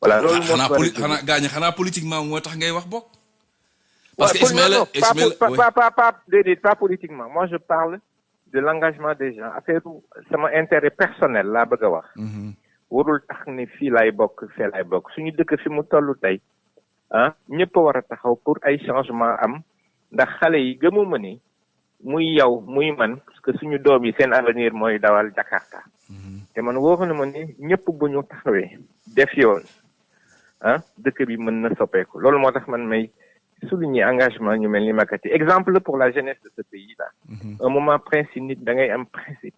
voilà loolu moo xanaa ko war a poli jóge. xanaa gaañ xanaa politiquement moo tax ngay wax bokk. parce que Ismaël pas, Ismaël pas, pas, pas, pas, déedéet, pas politiquement. Moi, je parle de l'engagement des gens. Affaire sama intérêt personnel laa bëgg a wax. Mhm. warul tax ni fii laay bokk fee laay bokk suñu dëkk fi mu toll tey ah ñëpp a war a taxaw pour ay changement am ndax xale yi gëmuma ni muy yow muy man parce que suñu doom yi seen avenir mooy dawal Jakarta te man wóor na ma ni ñëpp bu ñu taxawee def yoon ah dëkk bi mën na soppeeku. Loolu moo tax man may souligner engagement ñu mel ni Makati. Exemple pour la jeunesse de ce pays là. Un moment principe nit da ngay am principe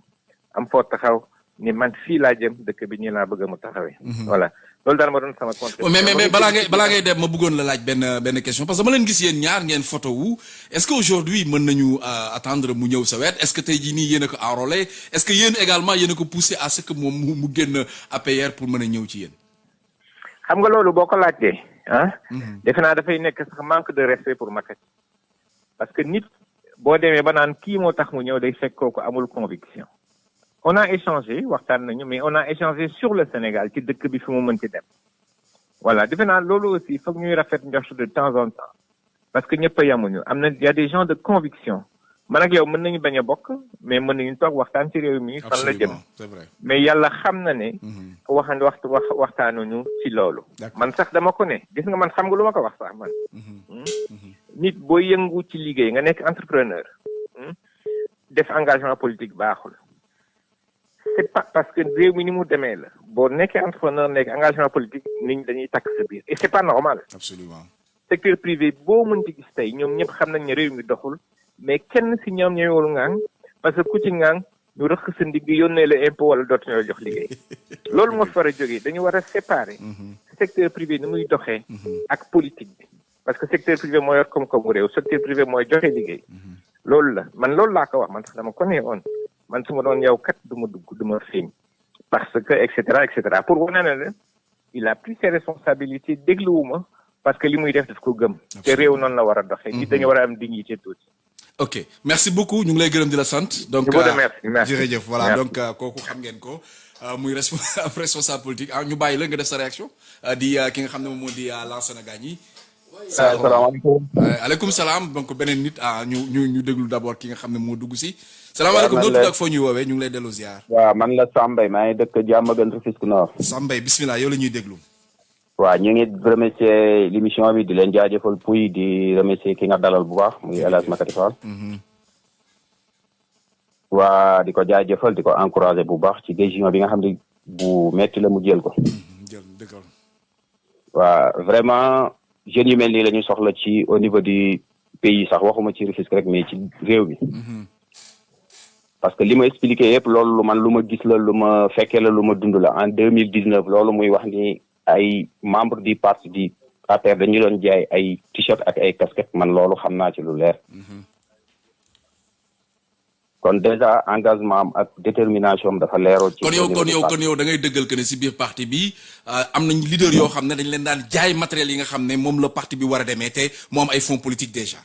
am foo taxaw ni man fii laa jëm dëkk bi nii laa bëgg mu taxawee. voilà. Loolu daal ma doon sama mais mais mais balaa ngay balaa ngay dem ma bëggoon la laaj benn benn question parce que ma leen gis yéen ñaar ngeen photo wu. Est-ce que aujourd'hui mën nañu euh, attendre mu ñëw sa wet? Est-ce que tey jii nii yéen a ko enrôlé? Est-ce que yéen également yéen a ko poussé à ce que moom mu mu génn APR pour mën a ñëw ci yéen? Xam nga loolu boo ko laajtee ah. defe naa dafay nekk sax manque de respect pour parce que nit boo demee ba naan kii moo tax mu ñëw day fekk kooku amul conviction. on a échangé waxtaan nañu mais on a échangé sur le Sénégal ci dëkk bi fi mu mënti dem. voilà defe naa loolu aussi foog ñuy rafet njort de temps en temps parce que ñëpp a yamuñu am na y a des gens de conviction man ak yow mën nañu bañ a bokk mais mën nañu toog waxtaan ci réew mi fan la jëm mais yàlla xam na ne Mhm. waxan waxtu wax waxtaanuñu ci loolu. Man sax dama ko ne gis nga man xam nga lu ma ko wax sax man. Mhm. Hmm? nit boo yëngu ci liggéey nga nekk entrepreneur hmm? def engagement politique baaxul. C'est pas parce que réew mi ni mu demee la. Boo nekkee entrepreneur nekk engagement politique nit ñi dañuy takk sa biir. Et c'est pas normal. Absolument. secteur privé boo mënti gis tey ñoom ñëpp xam nañ ne réew mi doxul mais kenn si ñoom ngang parce que ku ci ngang ñu rëq sa ndigg yónnee la impôt wala dootu ñoo jox liggéey. [laughs] Loolu moo fi war a jógee. Dañu war a séparer secteur privé ni muy doxee ak politique bi. Parce que secteur privé moo yor koom-koomu réew secteur privé mooy joxe liggéey. Loolu la. Man loolu laa ko wax. Man sax dama ko nee woon. Man su ma doon yow kat du ma dugg du ma feeñ. Parce que et cetera et cetera. Pour wane ne la il a pris ses responsabilités dégluwuma parce que li muy def daf ko gëm. Te réew noonu la war a doxee. Nit dañu war a am dignité tuuti ok. Merci beaucoup. Ñu ngi lay gërëm di la sant. donc euh, merci. jërëjëf. Voilà. Donc euh, kooku xam ngeen ko. Euh, muy respo- [laughs] responsable politique. Ah ñu bàyyi la nga def sa réaction. Di ki nga xam ne moom moo di Lansana Gagny. salaamaaleykum. Aleykum salaam. Donc beneen nit ah ñu ñu ñu déglu d' abord ki nga xam ne moo dugg si. salaamaaleykum. Man noo la- tudd ak foo ñuy woowee? Ñu ngi lay delloo ziar. waaw man la Sambay. Maa ngi dëkk Diamaguène Rufisque Nord. Sambay bismillah yow la ñuy déglu. Waaw ñu ngi remercier l'émission bi di leen jaajëfal puy di remercier ki nga dalal bu baax muy El Hadj Makati Fall. Waa di ko jaajëfal di ko encourager bu baax ci décision bi nga xam ne bu metti la mu jël ko. Dëggal. waa vraiment jeunes yu mel nii la ñuy soxla ci au niveau du pays sax waxuma ci Rufisque rek mais ci réew mi. Parce que li ma expliqué yëpp loolu lu man lu ma gis la lu ma fekkee la lu ma dund la. En deux mille dix neuf loolu muy wax ni ay membre du parti du APR dañu doon jaay ay t-shirt ak ay casquette. Man loolu xam naa ci lu leer. Kon déjà engagement am ak détermination dafa leeroo ci kon yow kon yow kon yow da ngay dëggal que ne si biir parti bi euh, am nañ leader yoo xam ne dañ leen daan jaay matériel yi nga xam ne moom la parti bi war a demee te mu am ay fonds politique déjà.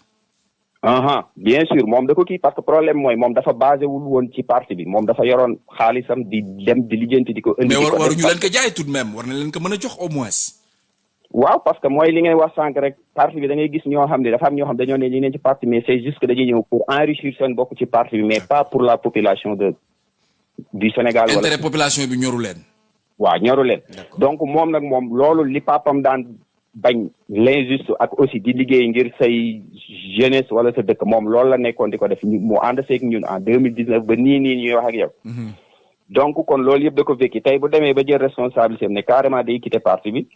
Aha bien sûr moom da ko kii parce que problème mooy moom dafa basé wul woon ci parti bi moom dafa yoroon xaalisam di dem di lijjanti di ko indi mais di war ko waruñu def leen ko jaay tout de même war na leen ko mën a jox au moins. waaw parce que mooy li ngay wax sànq rek parti bi da ngay gis ñoo xam ne dafa am ñoo xam dañoo ne ñu ne ci parti mais c'est juste que dañuy ñëw pour enrichir seen bokk ci parti bi mais pas pour la population de du Sénégal wala intérêt population bi ñoru leen. waaw ñoru leen donc moom nag moom loolu li papam daan bañ l'injuste ak aussi di liggéey ngir say jeunesse wala sa dëkk. Moom loolu la nekkoon di ko def. Ñu mu ànd seeg ñun en deux mille dix neuf ba nii nii ñuy wax ak yow. Donc kon loolu yëpp da ko vécu tey bu demee ba jël responsabilité am ne carrément day quitter parti bi.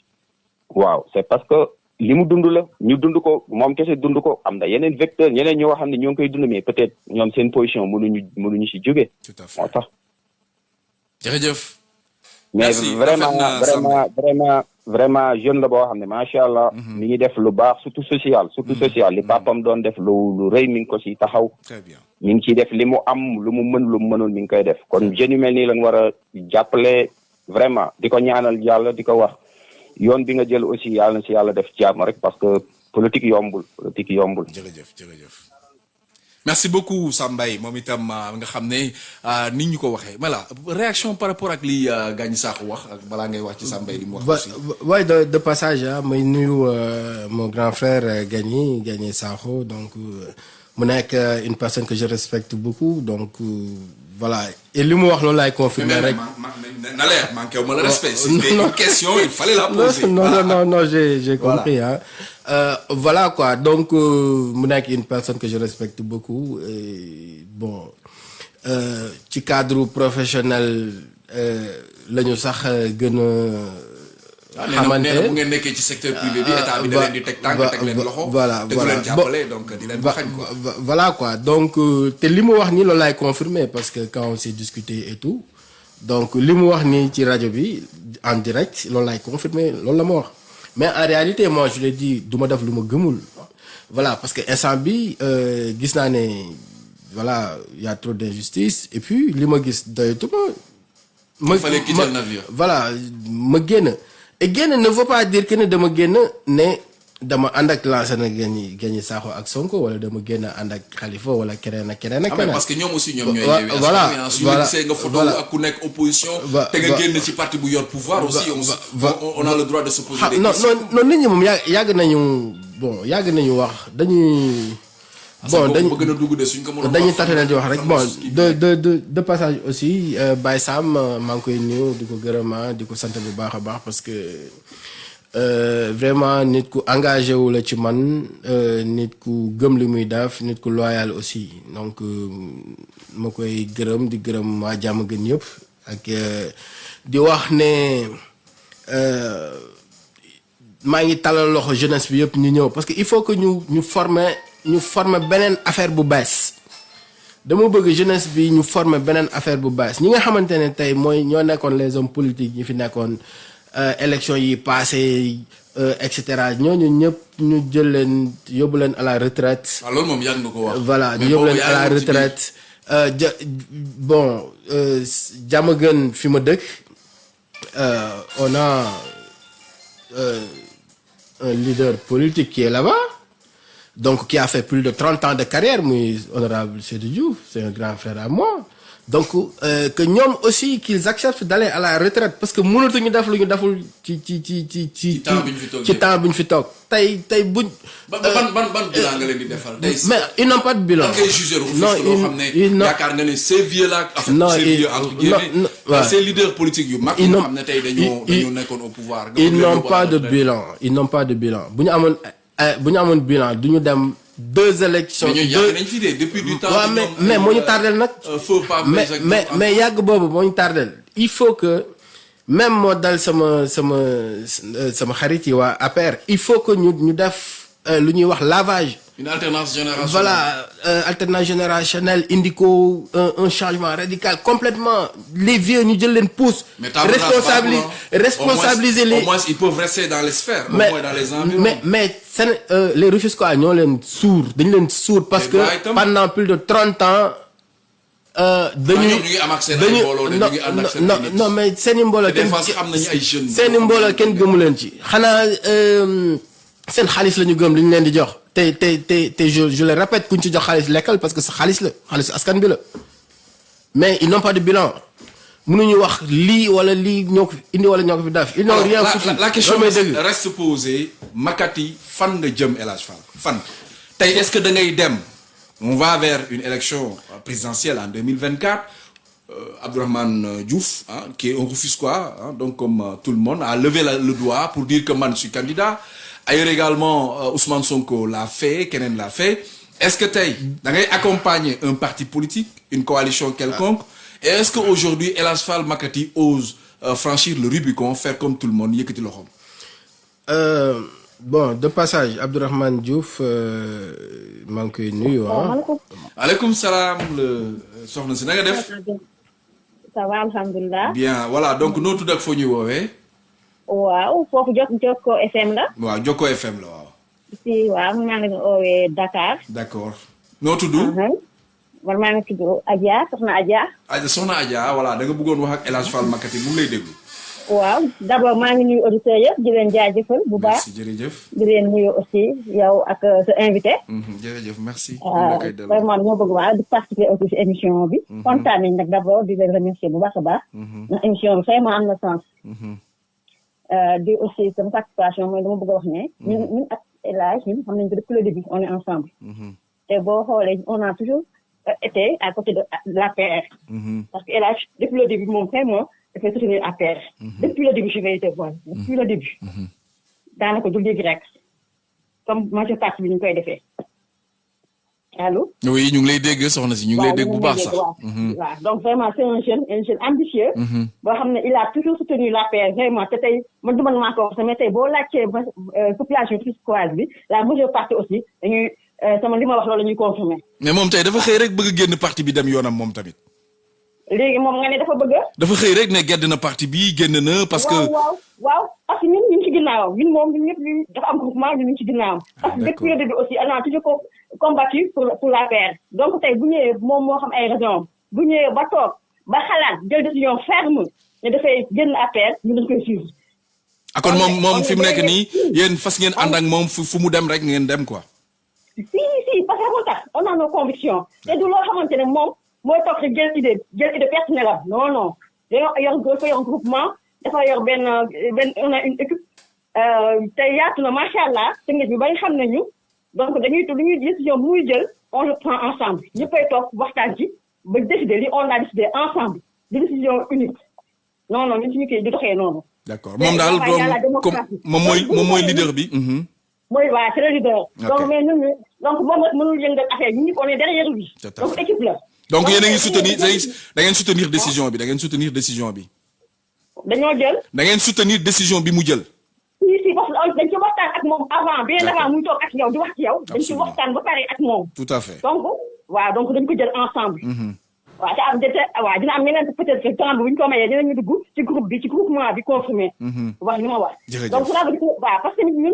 Waaw c'est parce que li mu dund la. Ñu dund ko moom kese dund ko. Am na yeneen vecteur ñeneen ñoo xam ne ñoo ngi koy dund mais peut-être ñoom seen position mënuñu mënuñu si jóge. Tout à fait. Moo tax. Jërëjëf. mais Merci, vraiment rafet na, vraiment vraiment vraiment jeune la boo xam ne macha allah. mi ngi def lu baax surtout social surtout social li papam doon def lu lu rëy mi ngi ko si taxaw. très bien. mi ngi ciy def li mu am lu mu mën lu mu mënul mi ngi koy def kon jeunes yu mel nii lañ war a jàppale vraiment di ko ñaanal yàlla di ko wax yoon bi nga jël aussi yàlla na si yàlla def jàmm rek parce que politique yombul politique yombul. jërëjëf jërëjëf. Merci beaucoup Sambay moom itam euh, nga xam ne ni ñu ko waxee. Voilà. Réaction par rapport ak li euh, Gagny Sakho wax ak balaa ngay wax ci Sambay li mu wax Va- aussi. va- ouais, de, de passage, may nuyu mon grand frère Gagny, Gagny Sakho, donc euh, mu nekk euh, une personne que je respecte beaucoup, donc euh, voilà. Et li mu wax loolu laay confirmer rek. na leer manqué wu ma le respect. non, c'était une question il fallait la poser. non, non, non, non, j'ai, compris. Hein. Euh, voilà quoi. Donc, mu nekk une personne que je respecte beaucoup. Et, bon, ci cadre professionnel la ñu sax gën a. nee na- xamante nee na bu ngeen nekkee ci secteur privé bi état bi da leen di teg tànk va- teg leen va- loxo. voilà te du voilà. leen jàppale donc di leen Va- baxañ quoi. va- voilà quoi. Donc euh, te li mu wax nii loolu laay confirmer parce que quand on s'est discuté et tout donc li mu wax nii ci rajo bi en direct loolu laay confirmer loolu la ma wax. Mais en réalité moi je l'ai dit du ma def lu ma gëmul. Voilà parce que instant bi euh, gis naa ne voilà il y a trop d'injustice. Et puis li ma gis doyatuma. Ma Il fallait quitter le navire. voilà ma génn et génn ne veut pas dire que ne dama génn ne dama ànd ak Lansana Gagny Gagny Sakho ak Sonko wala dama génn ànd ak Khalifa wala keneen ak keneen ak Ah, keneen. parce que ñoom aussi ñoom ñooy voilà, su ñu voilà, gisee nga photo voilà. ak ku nekk opposition te nga génn ci parti bu yor pouvoir aussi on, a le droit de se poser ah des non questions non non nit ñi moom yàgg yàgg nañu bon yàgg nañu wax dañuy. Bon dañu bëgg na dugg de suñ ko mënoon dañuy di wax rek bon de de de de passage aussi euh, Baye Sam maa ngi koy nuyu di ko gërëm ah, di ko sant bu baax a baax parce que euh, vraiment nit ku engagé wu la ci man euh, nit ku gëm li muy def nit ku loyal aussi. Donc ma koy gërëm di gërëm waa jàmm gën yëpp ak di wax ne euh, maa ngi talal loxo jeunesse bi yëpp ñu ñëw. Parce que il faut que ñu ñu former ñu former beneen affaire bu bees. Dama bëgg jeunesse bi ñu former beneen affaire bu bees. Ñi nga xamante ne tey mooy ñoo nekkoon les hommes politiques ñi fi nekkoon euh, élection yi passé euh, et cetera. Ñooñu ñëpp ñu jël leen yóbbu leen à la retraite. Waaw loolu moom yàgg nga ko wax. Voilà ñu yóbbu leen à la retraite. Euh, ja bon euh, jàmm gën fi ma dëkk. Euh, on a euh, un leader politique qui est là-bas donc qui a fait plus de 30 ans de carrière, muy honorable Seydou Diouf, c'est un grand frère à moi. Donc euh, que ñoom aussi qu'ils acceptent d'aller à la retraite parce que mënatuñu def lu ñu deful ci ci ci ci ci temps bi ñu fi toog ci temps bi ñu fi toog. Tey tey buñ ban ban ban ban bilan nga leen di defal? tey mais ils n'ont pas de bilan. Non ils n'ont yaakaar nga ne ces vieux là Non, ces vieux entre guillemets leaders politiques yu mag Ils yoo n'ont- xam ne tey dañoo ils- dañoo nekkoon au pouvoir. nga ils bëgg leen n'ont yóbbu à pas de bilan. Ils n'ont pas de bilan. Bu ñu amoon bu ñu amoon bilan du ñu dem deux élections mais ñooñu deux- yàgg nañ fi de depuis du temps waaw bi mais mais moo ñu euh, tardel nag. euh, feu pas mais mais mais yàgg boobu moo ñu tardel. Il faut que même moo dal sama sama euh, sama xarit yi waa APR il faut que ñu ñu def euh, lu ñuy wax lavage une alternance générationnelle. Voilà euh, alternance générationnelle indi ko un, un changement radical complètement. Les vieux ñu jël leen pousse. Mais table rase responsabiliser responsabiliser les au moins ils peuvent rester dans les sphères au mais moins dans les environs. mais mais seen euh, les suur dañu leen suur parce que pendant plus de trente ans euh, seen non seen non mais mbooloo kenn jeunes. seeni mbooloo kenn gëmu leen ci. Xanaa euh, seen xaalis la ñu gëm li ñu leen di jox te te te te je je le répète kuñ ci jox xaalis lekkal parce que sa xaalis la xaalis askan bi la. Mais ils n'ont pas de bilan. Mënuñu wax lii wala lii ñoo ko fi indi wala ñoo ko fi def. Ils n'ont rien foutu. la, la question reste posée. Makati fan nga jëm El Hadj Fall? Fan. Tey est-ce que da ngay dem? On va vers une élection présidentielle en 2024 euh, Abdourahmane euh, Diouf hein, qui est un Rufisquois hein, donc comme euh, tout le monde a levé le doigt pour dire que man je suis candidat ailleurs également euh, Ousmane Sonko l'a fait keneen l'a fait. Est-ce que tey da ngay accompagner un parti politique une coalition quelconque? Et est-ce que aujourd'hui El Hadj Fall Makati ose euh, franchir le Rubicon faire comme tout le monde yëkkati loxoom? Euh, bon de passage Abdourahmane Diouf euh, maa ngi koy nuyu ah. aleykum salaam le soxna si na nga def? Ça va alhamdulilah. Bien voilà donc noo tudd ak foo ñuy woowee? Waaw foofu jot Jokko FM la? Waaw Jokko FM la waaw. Si waaw maa ngi oowee Dakar. D'accord. Noo tudd? Man maa ngi tudd Adja soxna Adja. Adja soxna Adja voilà da nga bëggoon wax ak El Hadj Fall Makati mu ngi lay déglu. Waaw d'abord maa ngi nuyu auditeurs yëpp di leen jaajëfal bu baax. Jërëjëf. Di leen nuyu aussi yow ak euh, sa invité. Mhm, jërëjëf merci. Euh, vraiment ñoo bëgg waa di participer aussi si émission bi. Kontaan nañ nag d'abord di leen remercier bu baax a baax. Ndax émission bi vraiment am na sens. Mhm, di aussi sama participation mooy dama bëgg a wax ne ñun ñun ak El Hadj ñun xam nañ ko depuis le début on est ensemble. Mhm, te boo xoolee on a toujours euh, été à côté de l'APR mhm, parce que El Hadj depuis le début moom vraiment dafay soutenir APR depuis le début je vais te voir. Depuis le début. Daanaka du léegi rek. Comme majeure partie bi ñu koy defee allo oui ñu ngi lay dégg soxna si ñu ngi lay dégg bu baax sax. waaw. Waaw donc vraiment c'est un jeune un jeune ambitieux mhm. boo xam ne il a toujours soutenu l'APR vraiment te tey man du man maa ko wax mais tey boo laajtee ba euh, population rufisquoise bi la majeure partie aussi dañuy euh, sama li ma wax loolu la ñuy confirmer. Mais moom tey dafa xëy rek bëgg génn parti bi dem yoonam moom tamit. Léegi moom nga ne dafa bëgg dafa xëy rek ne gedd na parti bi génn na parce que waaw waaw parce que ñun ñu ngi ci ginnaawam ñun moom ñun ñëpp dafa am groupement ñun ñu ngi ci ginnaawam. Parce que depuis le début aussi on a toujours co- combattu pour pour l'APR donc tey bu ñëwee moom moo xam ay raison bu ñëwee ba toog ba xalaat jël décision ferme ne dafay génn APR ñu dañ koy suivre. Ah kon on moom est- moom on fi est mu nekk derrière. nii yéen fas ngeen ànd ak moom fu fu mu dem rek ngeen dem quoi. Si si parce que tax on a nos convictions. Te du loo xamante ne moom mooy toog rek jël idée jël idée personnelle am. Non non. Dañoo yor dafa yor groupement dafa yor benn benn on a une équipe. Euh, te yaatu na macha allah te nit bi bari xam nañu donc dañuy lu ñuy décision bu muy jël on le prend ensemble ñëppay toog waxtaan ci ba décider li on a décidé ensemble di décision unique non non ñun suñu kii di doxee noonu. moom daal comme mooy moom mooy leader bi mhm. mooy waa c'est le leader. Ok. donc mais ñun ñu donc moom mënul yëngal affaire ñu on est derrière lui. Donc équipe la. donc yéen a ngi soutenir da ngeen da ngeen soutenir décision bi da ngeen soutenir décision bi dañoo jël da ngeen soutenir décision bi mu jël parce que dañ ci waxtaan ak moom avant bien D'accord. avant muy toog ak yow di wax ci yow. dañ ci Absolument. waxtaan ba pare ak moom. tout à fait donc waaw donc dañ ko jël ensemble. Mhm. waaw te am te waaw dina am ñeneen peut-être temps bu ñu ko mayee dinañu dugg ci groupe bi ci groupement bi confirmé. Wax li ma wax. Jërëjëf. donc cela veut dire que waaw parce que ñun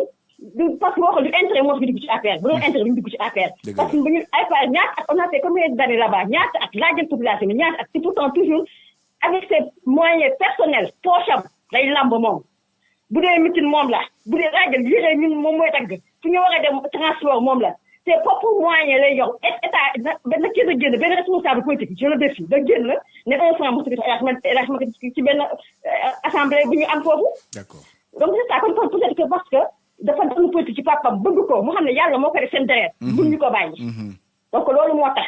du parce que boo xoolee du intérêt moo fi dugg ci affaire bu doon intérêt du ñu dugg ci affaire. Dëgg parce que bu ñu affaire ñaata at on a fait combien d'années là-bas? Ñaata at laajal population bi ñaata at c'est pourtant toujours avec ses moyens personnels poche am day lamb moom. Bu dee mitin moom la bu dee laajal yére ñun moom mooy tagg fu ñu war a dem transport moom la ses propres moyens lay yor état benn kii da génn benn responsable politique je le défie da génn ne un franc mosu ko jox Macky ci benn assemblée bu ñu am foofu. d'accord donc c'est ça peut-être que parce que dafa doon politique ci papam bëgg ko mu xam ne yàlla moo ko def seen deret. buñ ñu ko bàyyi. donc loolu moo tax.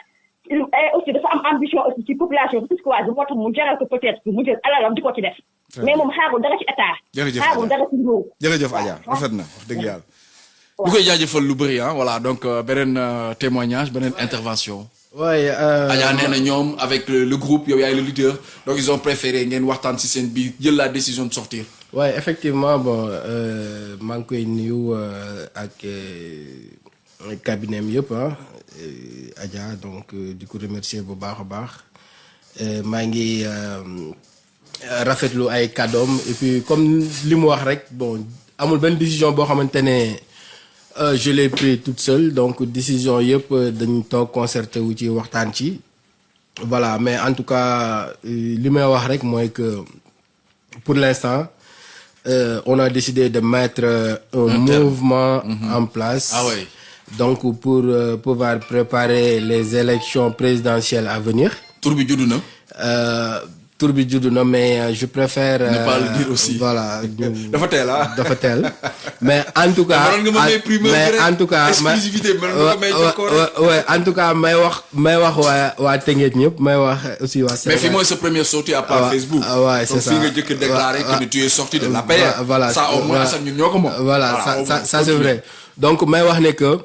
Il aussi dafa am ambition aussi ci population bi puisque waa moo tax mu jaral ko peut-être mu jël alalam di ko ci def. mais moom xaarul dara ci état. jërëjëf xaarul dara ci nguur. jërëjëf Adja rafet na wax dëgg yàlla. bu koy jaajëfal lu bëri ah voilà donc beneen témoignage beneen intervention. Ouais, euh, na ñoom avec le, le groupe yow yaay le leader donc ils ont préféré ci seen biir jël la décision de sortir. ouais effectivement bon maa ngi koy nuyu ak cabinet am yëpp ah. Adja donc di ko remercier bu baax a baax. Maa ngi rafetlu ay kàddoom. Et puis comme li mu wax rek bon amul benn décision boo xamante ne je l'ai pris toute seule. Donc décision yëpp dañ toog concerté wu ci waxtaan ci. Voilà mais en tout cas li may wax rek mooy que pour l'instant euh, on a décidé de mettre un mouvement en place. Ah ouais. Donc pour euh, pouvoir préparer les élections présidentielles à venir tur bi juddu na. euh, tour bi judd na mais euh, je préfère Ne pas le dire aussi. voilà [laughs] dafa teel ah. dafa teel mais en tout cas [laughs] mais en tout cas Exclusivité en tout cas may wax may wax waa waa Tëngéej ñëpp may wax aussi waa mais fii mooy sa première sortie à part Ah, Facebook. ah, ouais, c'est donc ça. fii nga jëkk déclaré Ah, que tu es sorti de la Voilà, ça au moins ça ñun ñoo ko moom. voilà ça ça c'est vrai donc may wax ne que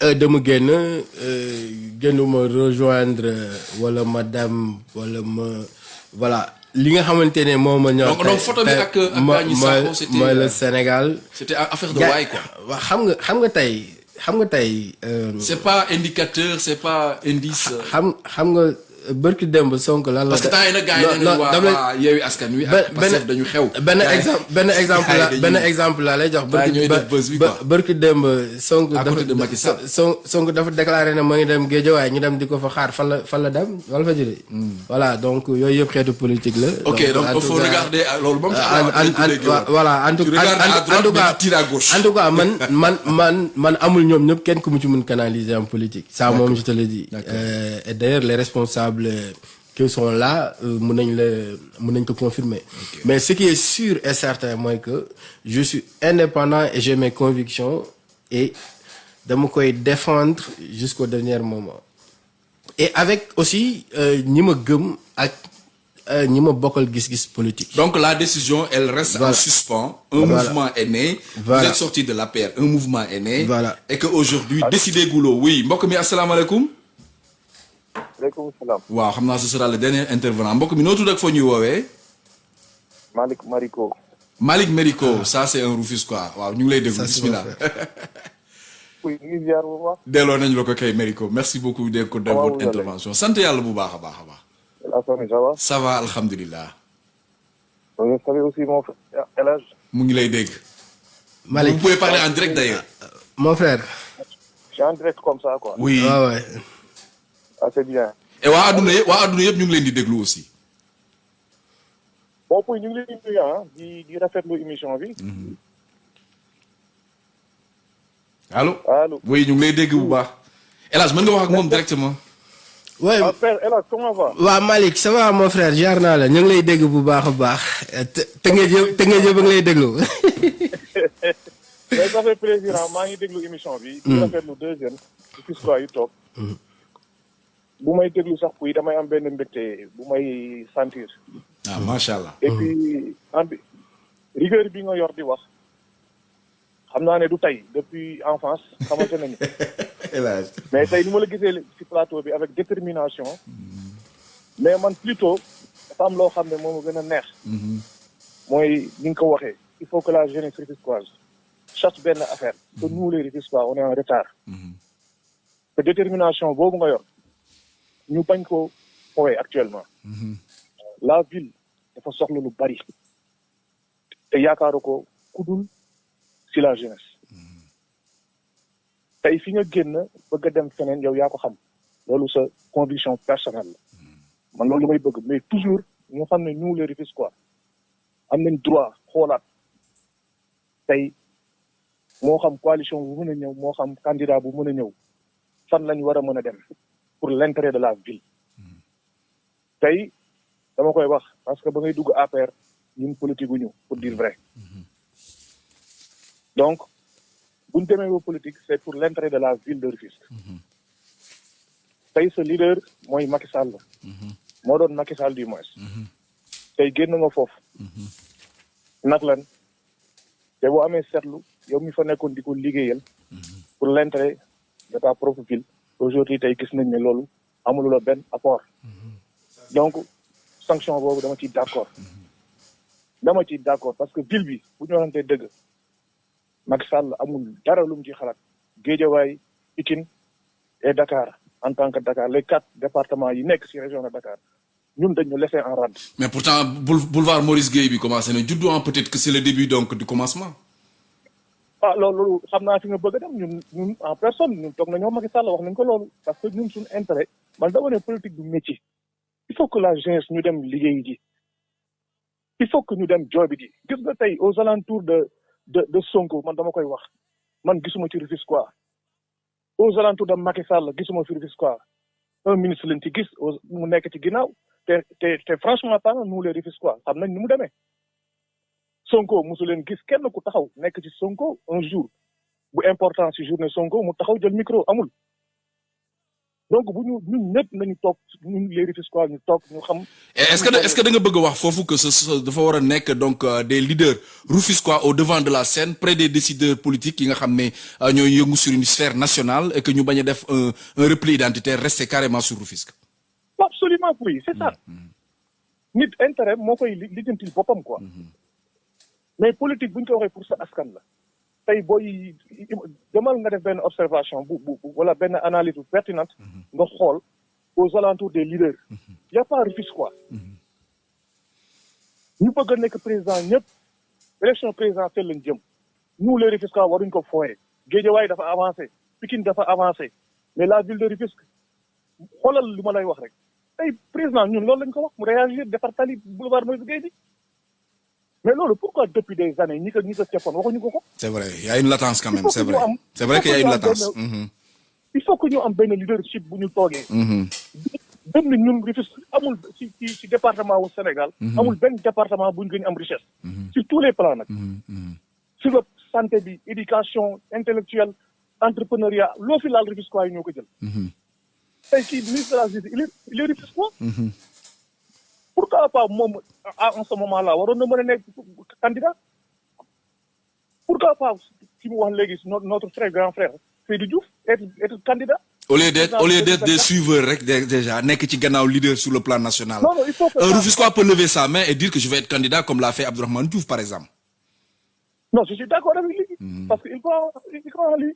dama génn euh, génnuma rejoindre wala ma dem wala ma voilà li nga xamante ne moo ma ñor Donc- donc photo bi tey- ak- ak mo- Gagny mooy- Sakho, c'était, mooy le Sénégal C'était affaire de waay quoi. waa xam nga xam nga tey xam nga tey euh, C'est pas indicateur, c'est pas indice. xam xam nga bërki démb Sonko lan la Parce que temps yi nag gars yi nañu waa Askan Wi ak Pastef dañu xew. benn Gars yi- exemple benn exemple la benn exemple laa lay jox. Bërki démb À dafa côté de Macky Sall. Son Sonko dafa déclaré ne moo ngi dem Guédiawaye ñu dem di ko fa xaar fan la fan la dem? Wala fa jëlee. voilà donc yooyu yëpp xeetu politique la. Ok, donc il faut regarder ah, loolu en en voilà en tout cas en tout cas man [laughs] man man man amul ñoom ñëpp kenn ku mu ci mun canaliser en politique. ça moom je te le dis. Euh, et d'ailleurs les responsables euh, qui sont là euh, mun nañ ko confirmer. mais ce qui est sûr et certain mooy que je suis indépendant et j'ai mes convictions et dama koy défendre jusqu'au dernier moment. et avec aussi euh, ak euh, ñi ma bokkal gis-gis politique. Donc la décision, elle reste Voilà. en suspens. Un Voilà. mouvement est né. Voilà. Vous êtes sorti de la paire. Un mouvement est né. Voilà. Et qu'aujourd'hui, décidez goulot. Oui, mbokk mi asalaamaaleykum. Aleykum salaam waaw xam naa ce sera le dernier intervenant mbokk mi noo tudd ak foo ñuy woowee? Malick Mariko Malick Mérico ça c'est un Rufisquois waaw ñu ngi lay déglu bismillah. [laughs] [laughs] delloo nañu la ko kay merci beaucoup de ko de Comment votre intervention sant yàlla bu baax a baax a baax. la famille ça va? Ça va alhamdulilah. vous savez aussi mon frère El Hadj? Mu ngi lay dégg. Malick vous pouvez parler en direct d'ailleurs. mon frère. je suis en direct comme ça quoi oui waaw waay ah c'est bien. Et waa adduna yëpp waa adduna yëpp ñu ngi leen di déglu aussi. bon pour ñu ngi leen di ah di di rafetlu émission bi. Allo. allo oui ñu ngi lay dégg bu baax. Hadj mën nga wax ak moom directement? ouais. Ah père Hadj comment va? Waa Malick ça va mon frère? Jaar naa la ñu ngi lay dégg bu baax a baax. Te nga jë te nga jë ba nga lay déglu. [laughs] [laughs] ça fait plaisir ah maa ngi déglu émission bi. Di rafetlu deuxième ci histoire yi toog bu may déglu sax damay am benn mbégte bu may sentir. Ah macha allah. et puis ambi rigueur bi nga yor di wax xam naa ne du tey depuis enfance xamante nañu. [laughs] Mais tey ni ma la gisee ci plateau bi avec détermination. Mais man plutôt dafa am loo xam ne moo ma gën a neex. Mooy ni nga ko waxee il faut que la jeunesse rufisquoise cherche benn affaire. Que nous les Rufisquois on est en retard. Te détermination boobu nga yor ñu bañ ko fowee actuellement la ville dafa soxla lu bari te yaakaaru ko kudul si la jeunesse. Tey fi nga génn bëgg a dem feneen yow yaa ko xam. Loolu sa conviction personnelle. La man loolu may bëgg. Mais toujours ñu xam ne nous les Rufisquois am nañ droit xoolaat. Tey moo xam coalition bu mën a ñëw moo xam candidat bu mën a ñëw fan lañ war a mën a dem? Pour l'intérêt de la ville. Tey dama koy wax parce que ba politique ñu pour dire vrai. Donc buñ demee ba politique c'est pour l'intérêt de la ville de Rufisque. Tey sa leader mooy Macky Sall. Moo doon Macky Sall du moins. Tey génn nga foofu. Nag lan? Te yow pour l'intérêt de ta propre ville aujourd'hui tey gis nañ ne loolu amulu la benn apport. Donc sanction boobu dama ciy d'accord. Dama ciy d'accord parce que ville bi bu ñu waxantee dëgg Macky Sall amul dara lu mu ci xalaat. Guédiawaye Pikine et Dakar en tant que Dakar les quatre départements yi nekk ci région de Dakar ñun dañu laisser en rade. Mais pourtant boul- boulevard Maurice Gueye bi commencé na juddu ah peut-être que c'est le début donc du commencement. Ah loolu en personne ñun toog nañoo Macky Sall wax nañ ko politique métier. Il faut que la jeunesse ñu dem il faut que ñu dem joobi gis aux alentours de de de Sonko man dama koy wax. Man gisuma ci aux alentours de Macky Sall gisuma Rufisque quoi un ministre lañ ci gis mu nekk ci ginnaaw. Te te te franchement nous les Rufisque quoi xam nañ mu demee Sonko mosu leen gis kenn ku taxaw nekk ci Sonko un jour. Bu important ci journée Sonko mu taxaw jël micro amul. Donc bu ñu ñun ñëpp nañu toog ñun les Rufisquois ñu toog ñu xam. Et est-ce que est-ce que da nga bëgg a wax foofu que ce dafa war a nekk donc euh, des leaders rufisquois au devant de la scène près des décideurs politiques yi nga xam ne euh, ñooy yëngu sur une sphère nationale et que ñu bañ a def un un repli identitaire rester carrément sur Rufisque? absolument oui c'est ça. Nit intérêt moo koy li lijjantil boppam quoi mais politique bu ñu ko waxee pour sa askan la. Tey booy demal nga def benn observation bu bu bu- wala benn analyse bu pertinente nga xool aux alentours des leaders. Y a pas Rufisque. Quoi ñu bëgg a nekk président ñëpp élection présidentielle lañ jëm. Nous les Rufisquois waruñ ko fooye Guédiawaye dafa avancé Pikine dafa avancé. Mais la ville de Rufisque xoolal li ma lay wax rek. Tey président ñun loolu lañ ko wax mu réagir defar tali boulevard Moïse Gueye bi mais loolu pourquoi depuis des années cefoon waxuñu ko ko? C'est vrai, il y a une latence quand même, c'est que vrai. C'est vrai il qu'il y a une que latence. Mhm, il faut que ñu am benn leadership toogee. Mhm. benn ñun Rufisque amul ci ci département wu Sénégal amul benn département ñu gën am richesse. Sur tous les plans sur le santé bi éducation intellectuelle entrepreneuriat laal Rufisquois yi ñoo ko jël. Tey kii ministre de la justice il est il est Rufisquois pourquoi pas moom en ce moment là waroon na mën a nekk candidat? Pourquoi pas ki mu wax léegi no- notre frère grand frère Seydou Diouf être être candidat? Au lieu d'être au lieu d'être des suiveurs rek dé- déjà nekk ci gannaaw leader sur le plan national. Non, non, il faut que Un ça- Rufisquois peut lever sa main et dire que je vais être candidat comme l'a fait Abdourahmane Diouf par exemple. Non, je suis d'accord avec lui. Parce qu'il croit, il croit en lui.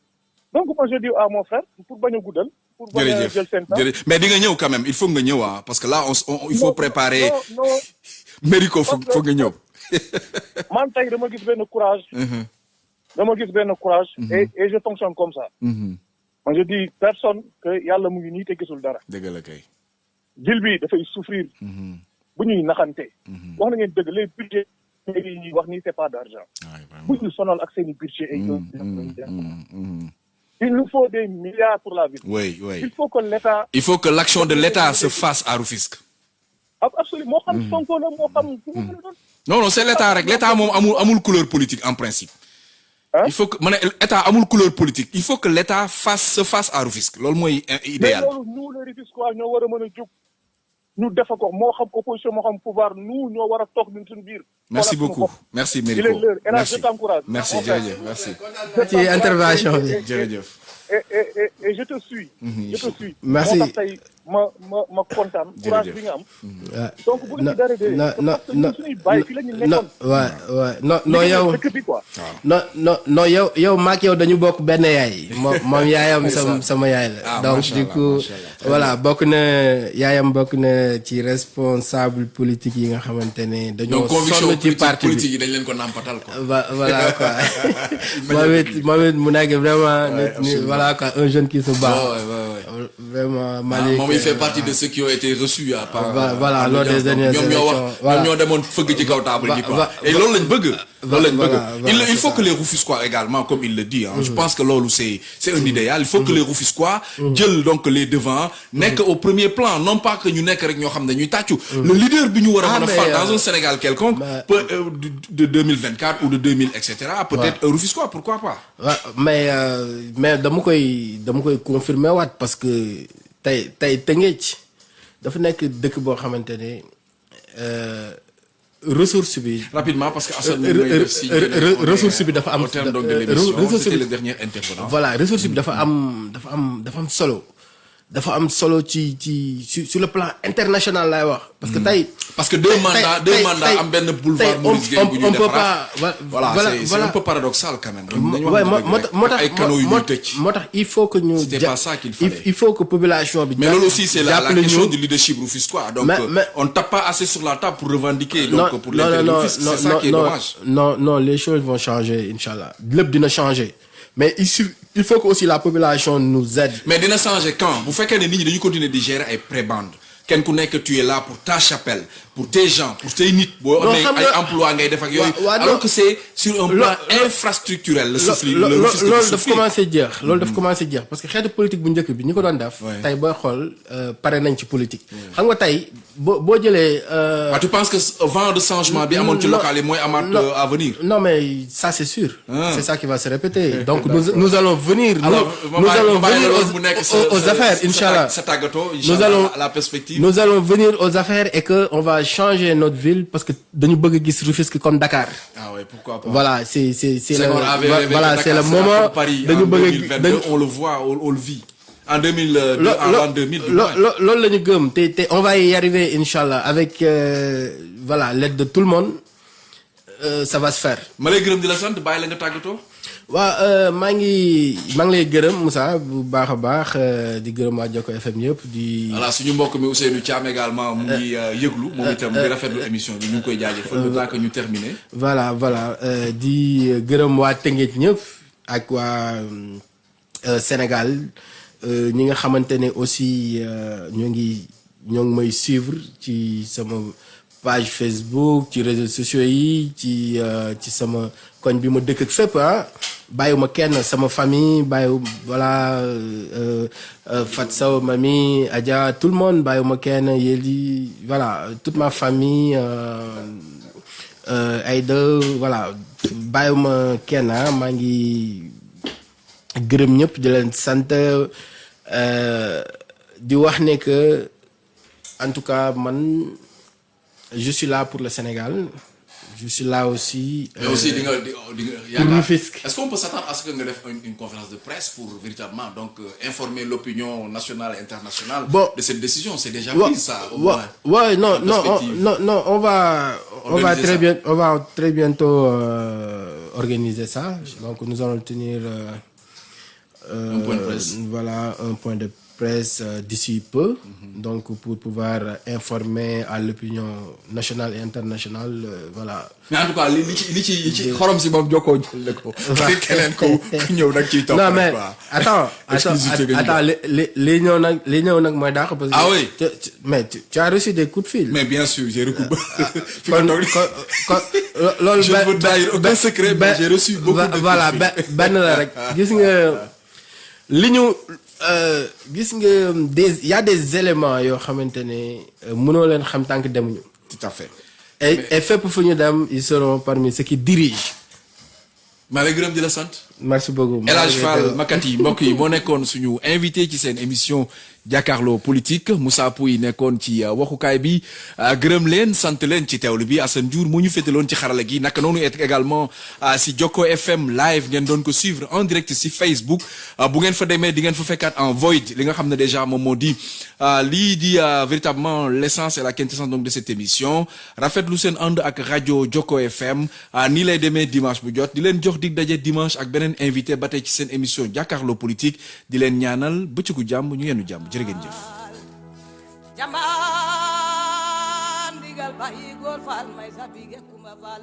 Donc, moi, je dis à mon frère, pour bañ a guddal, pour jërëjëf jërëjëf mais di nga ñëw quand même il faut nga ñëw ah parce que là on, il faut préparer [laughs] nga ñëw. [laughs] man tey dama gis benn courage. dama gis benn courage. et et je fonctionne comme ça. Moi, je dis personne que yàlla mu ngi nii te gisul dara. dëgg la kay. ville bi dafay souffrir. bu ñuy naxante. wax na ngeen dëgg les budgets yi ñuy wax nii c'est pas d'argent. bu ñu sonal ak seen i budget yooyu. Il nous faut des milliards pour la ville. Oui, oui. il faut que l'État Il faut que l'action de l'État se fasse à Rufisque. ab absolument a doon. Non non c'est l'État l'État amul amul couleur politique en principe. Il faut que ma ne État amul couleur politique il faut que l'État fasse se fasse à Rufisque euh, mais idéal. loolu nous les Rufisquois a a ñu defa ko moo xam opposition moo xam pouvoir nous ñoo war a toog ñun suñu biir. Merci beaucoup merci Mérico merci merci jërëjëf merci. ci intervention bi. jërëjëf. et et et et je te suis. je te suis. Merci. Ma ma ma kontaan. courage bi nga am. Donc bu ci dara de. non non parce que non ñun suñuy bàyyi fii la ñu non non yow non non non yow yow maak yow dañu bokk benn yaay. Moom moom yaayam sama sama yaay la. Ah, donc du coup voilà bokk na yaayam bokk na ci responsable politique yi nga xamante ne dañoo sonn ci politique parti bi. politique yi dañ leen ko nàmpatal quoi. Va- voilà quoi. [laughs] Moom it moom it mu nekk vraiment nit ni voilà quoi un jeune qui se bat. Ouais, ouais, ouais. vraiment Malick moom il fait euh, partie de ceux qui ont été reçus à part. Voilà, lors l'audience. des dernières Donc, ñoom ñoo wax élections, voilà. ñoom ñoo demoon fëgg ci kaw table ji Va- quoi. va- et loolu lañ bëgg. loolu lañ bëgg. voilà, il, faut que les Rufisquois également comme il le dit hein, je pense que loolu c'est c'est un idéal. Il faut que les Rufisquois jël donc les devants nekk au premier plan. Non pas que ñu nekk rek ñoo xam ne ñuy tàccu. Le leader bi ñu war a Ah, mën a mais, fal dans euh, un Sénégal quelconque peut euh, de, de 2024 ou de 2000 et cetera peut-être un Rufisquois pourquoi pas? Mais euh, mais dama koy dama koy confirmer waat parce que tey tey Tëngéej dafa nekk dëkk boo xamante ne euh, ressource bi. rapidement parce que Assane ressource bi dafa am au terme donc de euh, l'émission ressource c'était bi- le dernier intervenant voilà ressource bi dafa am dafa am dafa am solo dafa am solo ci ci sur sur le plan international laay wax. parce que tey. parce que deux mandats deux mandats am benn boulevard Maurice Gueye bu ñuy defaraat voilà voilà, c'est un peu paradoxal quand même moo tax ay canaux yu ñuy tëj moo tax il faut que ñu. C'était pas ça qu'il il- fallait. il faut que population bi. mais loolu aussi c'est la, question du leadership donc Mais- euh, mais- on tape pas assez sur la table pour revendiquer donc non, pour l'intérêt non, c'est ça qui est non, dommage Non, non, les choses vont changer, Inch'Allah. Lépp dina changer. Mais il, il faut que la population nous aide. mais dina changer quand? Bu fekkee ne nit ñi dañu continuer di gérer ay prébendes. Kenn ku nekk tu es là pour ta chapelle pour tes gens pour tes nit boo amee ay emploi ngay def ak yooyu Wa- waa, alors que c'est sur un plan infrastructurel le le lo- fisc du loolu daf souffle. commencé jeex loolu daf commencé jeex parce que xeetu politique bu njëkk bi ñi ko doon def. Ouais. tey booy xool euh, pare nañ ci politique. xam nga tey boo boo jëlee. euh, Ah, tu penses que ce vent de changement bi amoon ci Non, local yi mooy amaat euh, à venir? Non, mais ça c'est sûr. Ah. C'est ça qui va se répéter. [laughs] Donc nous, nous allons venir. Nous, allons venir aux, affaires, Inch'Allah. Nous allons, la perspective nous allons venir aux affaires et que on va changer notre ville parce que dañu bëgg gis Rufisque comme Dakar. ah ouais pourquoi pas Voilà, c'est c'est c'est le voilà, c'est le moment dañu bëgg 2022 dañu- on le voit on, on le vit en 2002 lo- en lo- l'an 2000 du lo- moins. lo- loolu gëm on va y arriver Inch'Allah avec euh, voilà l'aide de tout le monde euh, ça va se faire. ma lay gërëm di la sant bàyyi la nga tàggatoo waaw maa ngi maa ngi lay gërëm Moussa bu baax a baax euh, di gërëm waa Joko FM yëpp di. voilà suñu mbokk mi Ousseynou Thiam également mu ngi euh, yëglu moom itam di rafetlu émission bi ñu ngi koy jaajëfal le temps que ñu terminer voilà voilà euh, di gërëm waa Tëngéej ñëpp ak waa euh, Sénégal euh, ñi nga xamante ne aussi euh, ñoo ngi ñoo ngi may suivre ci sama page Facebook ci réseaux sociaux yi ci euh, ci sama koñ bi ma ah famille voilà euh, euh, mami Adja tout le monde bàyyiwuma kenn voilà toute ma famille. Aïda voilà bàyyiwuma kenn ah maa ngi gërëm ñëpp en tout cas man je suis là pour le Sénégal je suis là aussi. mais aussi Rufisque. est-ce qu'on peut s'attendre à ce que nga def une, conférence de presse pour véritablement donc euh, informer l'opinion nationale et internationale de cette décision? C'est déjà pris ça ouais, non, non, non, on va, on va très bien, on va très bientôt euh, organiser ça. Donc nous allons tenir euh, euh, Un point de presse. Voilà, un point de presse euh, d'ici peu. Donc pour pouvoir informer à l'opinion nationale et internationale, euh, voilà. mais en tout cas li ci li ci li ci xorom si moom jokkoo jël ko keneen ko ku ñëw nag ciy topp non mais attends attends li li li ñëw nag li ñëw nag mooy dàq parce que Ah oui. mais tu, as reçu des coups de fil mais bien sûr j'ai recoupé fi kon nga toog kon kon lo- loolu Je ne benn- veux trahir aucun benn- secret, mais j'ai reçu beaucoup de coups de voilà fil. benn benn la rek gis nga li ñu euh, gis nga des y a des éléments yoo xamante ne euh, mënoo leen xam demuñu. Tout à fait. Et et fépp fu ñu dem ils seront parmi ceux qui dirigent. maa lay gërëm di la sant. Merci beaucoup. El Hadj Fall Makati mbokk yi moo nekkoon suñu invité ci seen émission jàkkaarloo politique. Moussa Pouy nekkoon ci euh, waxukaay bi. Euh, gërëm leen sant leen ci teewlu bi. Assane Diour ñu également euh, si Jokko FM live ngeen doon suivre en direct si Facebook. Bu ngeen fa demee di ngeen fa en void li nga déjà moom moo di lii di véritablement l'essence et la quintessence donc de cette émission. Rafetlu seen ànd ak rajo Jokko FM nii lay demee dimanche bu jot. Di leen jox dig dimanche ak beneen invité ba ci émission jàkkaarloo politique. Di leen ñaanal bëccëgu jàmm ñu jërëgen jëf jamban digal bayi gol fal may sabi ge kuma fal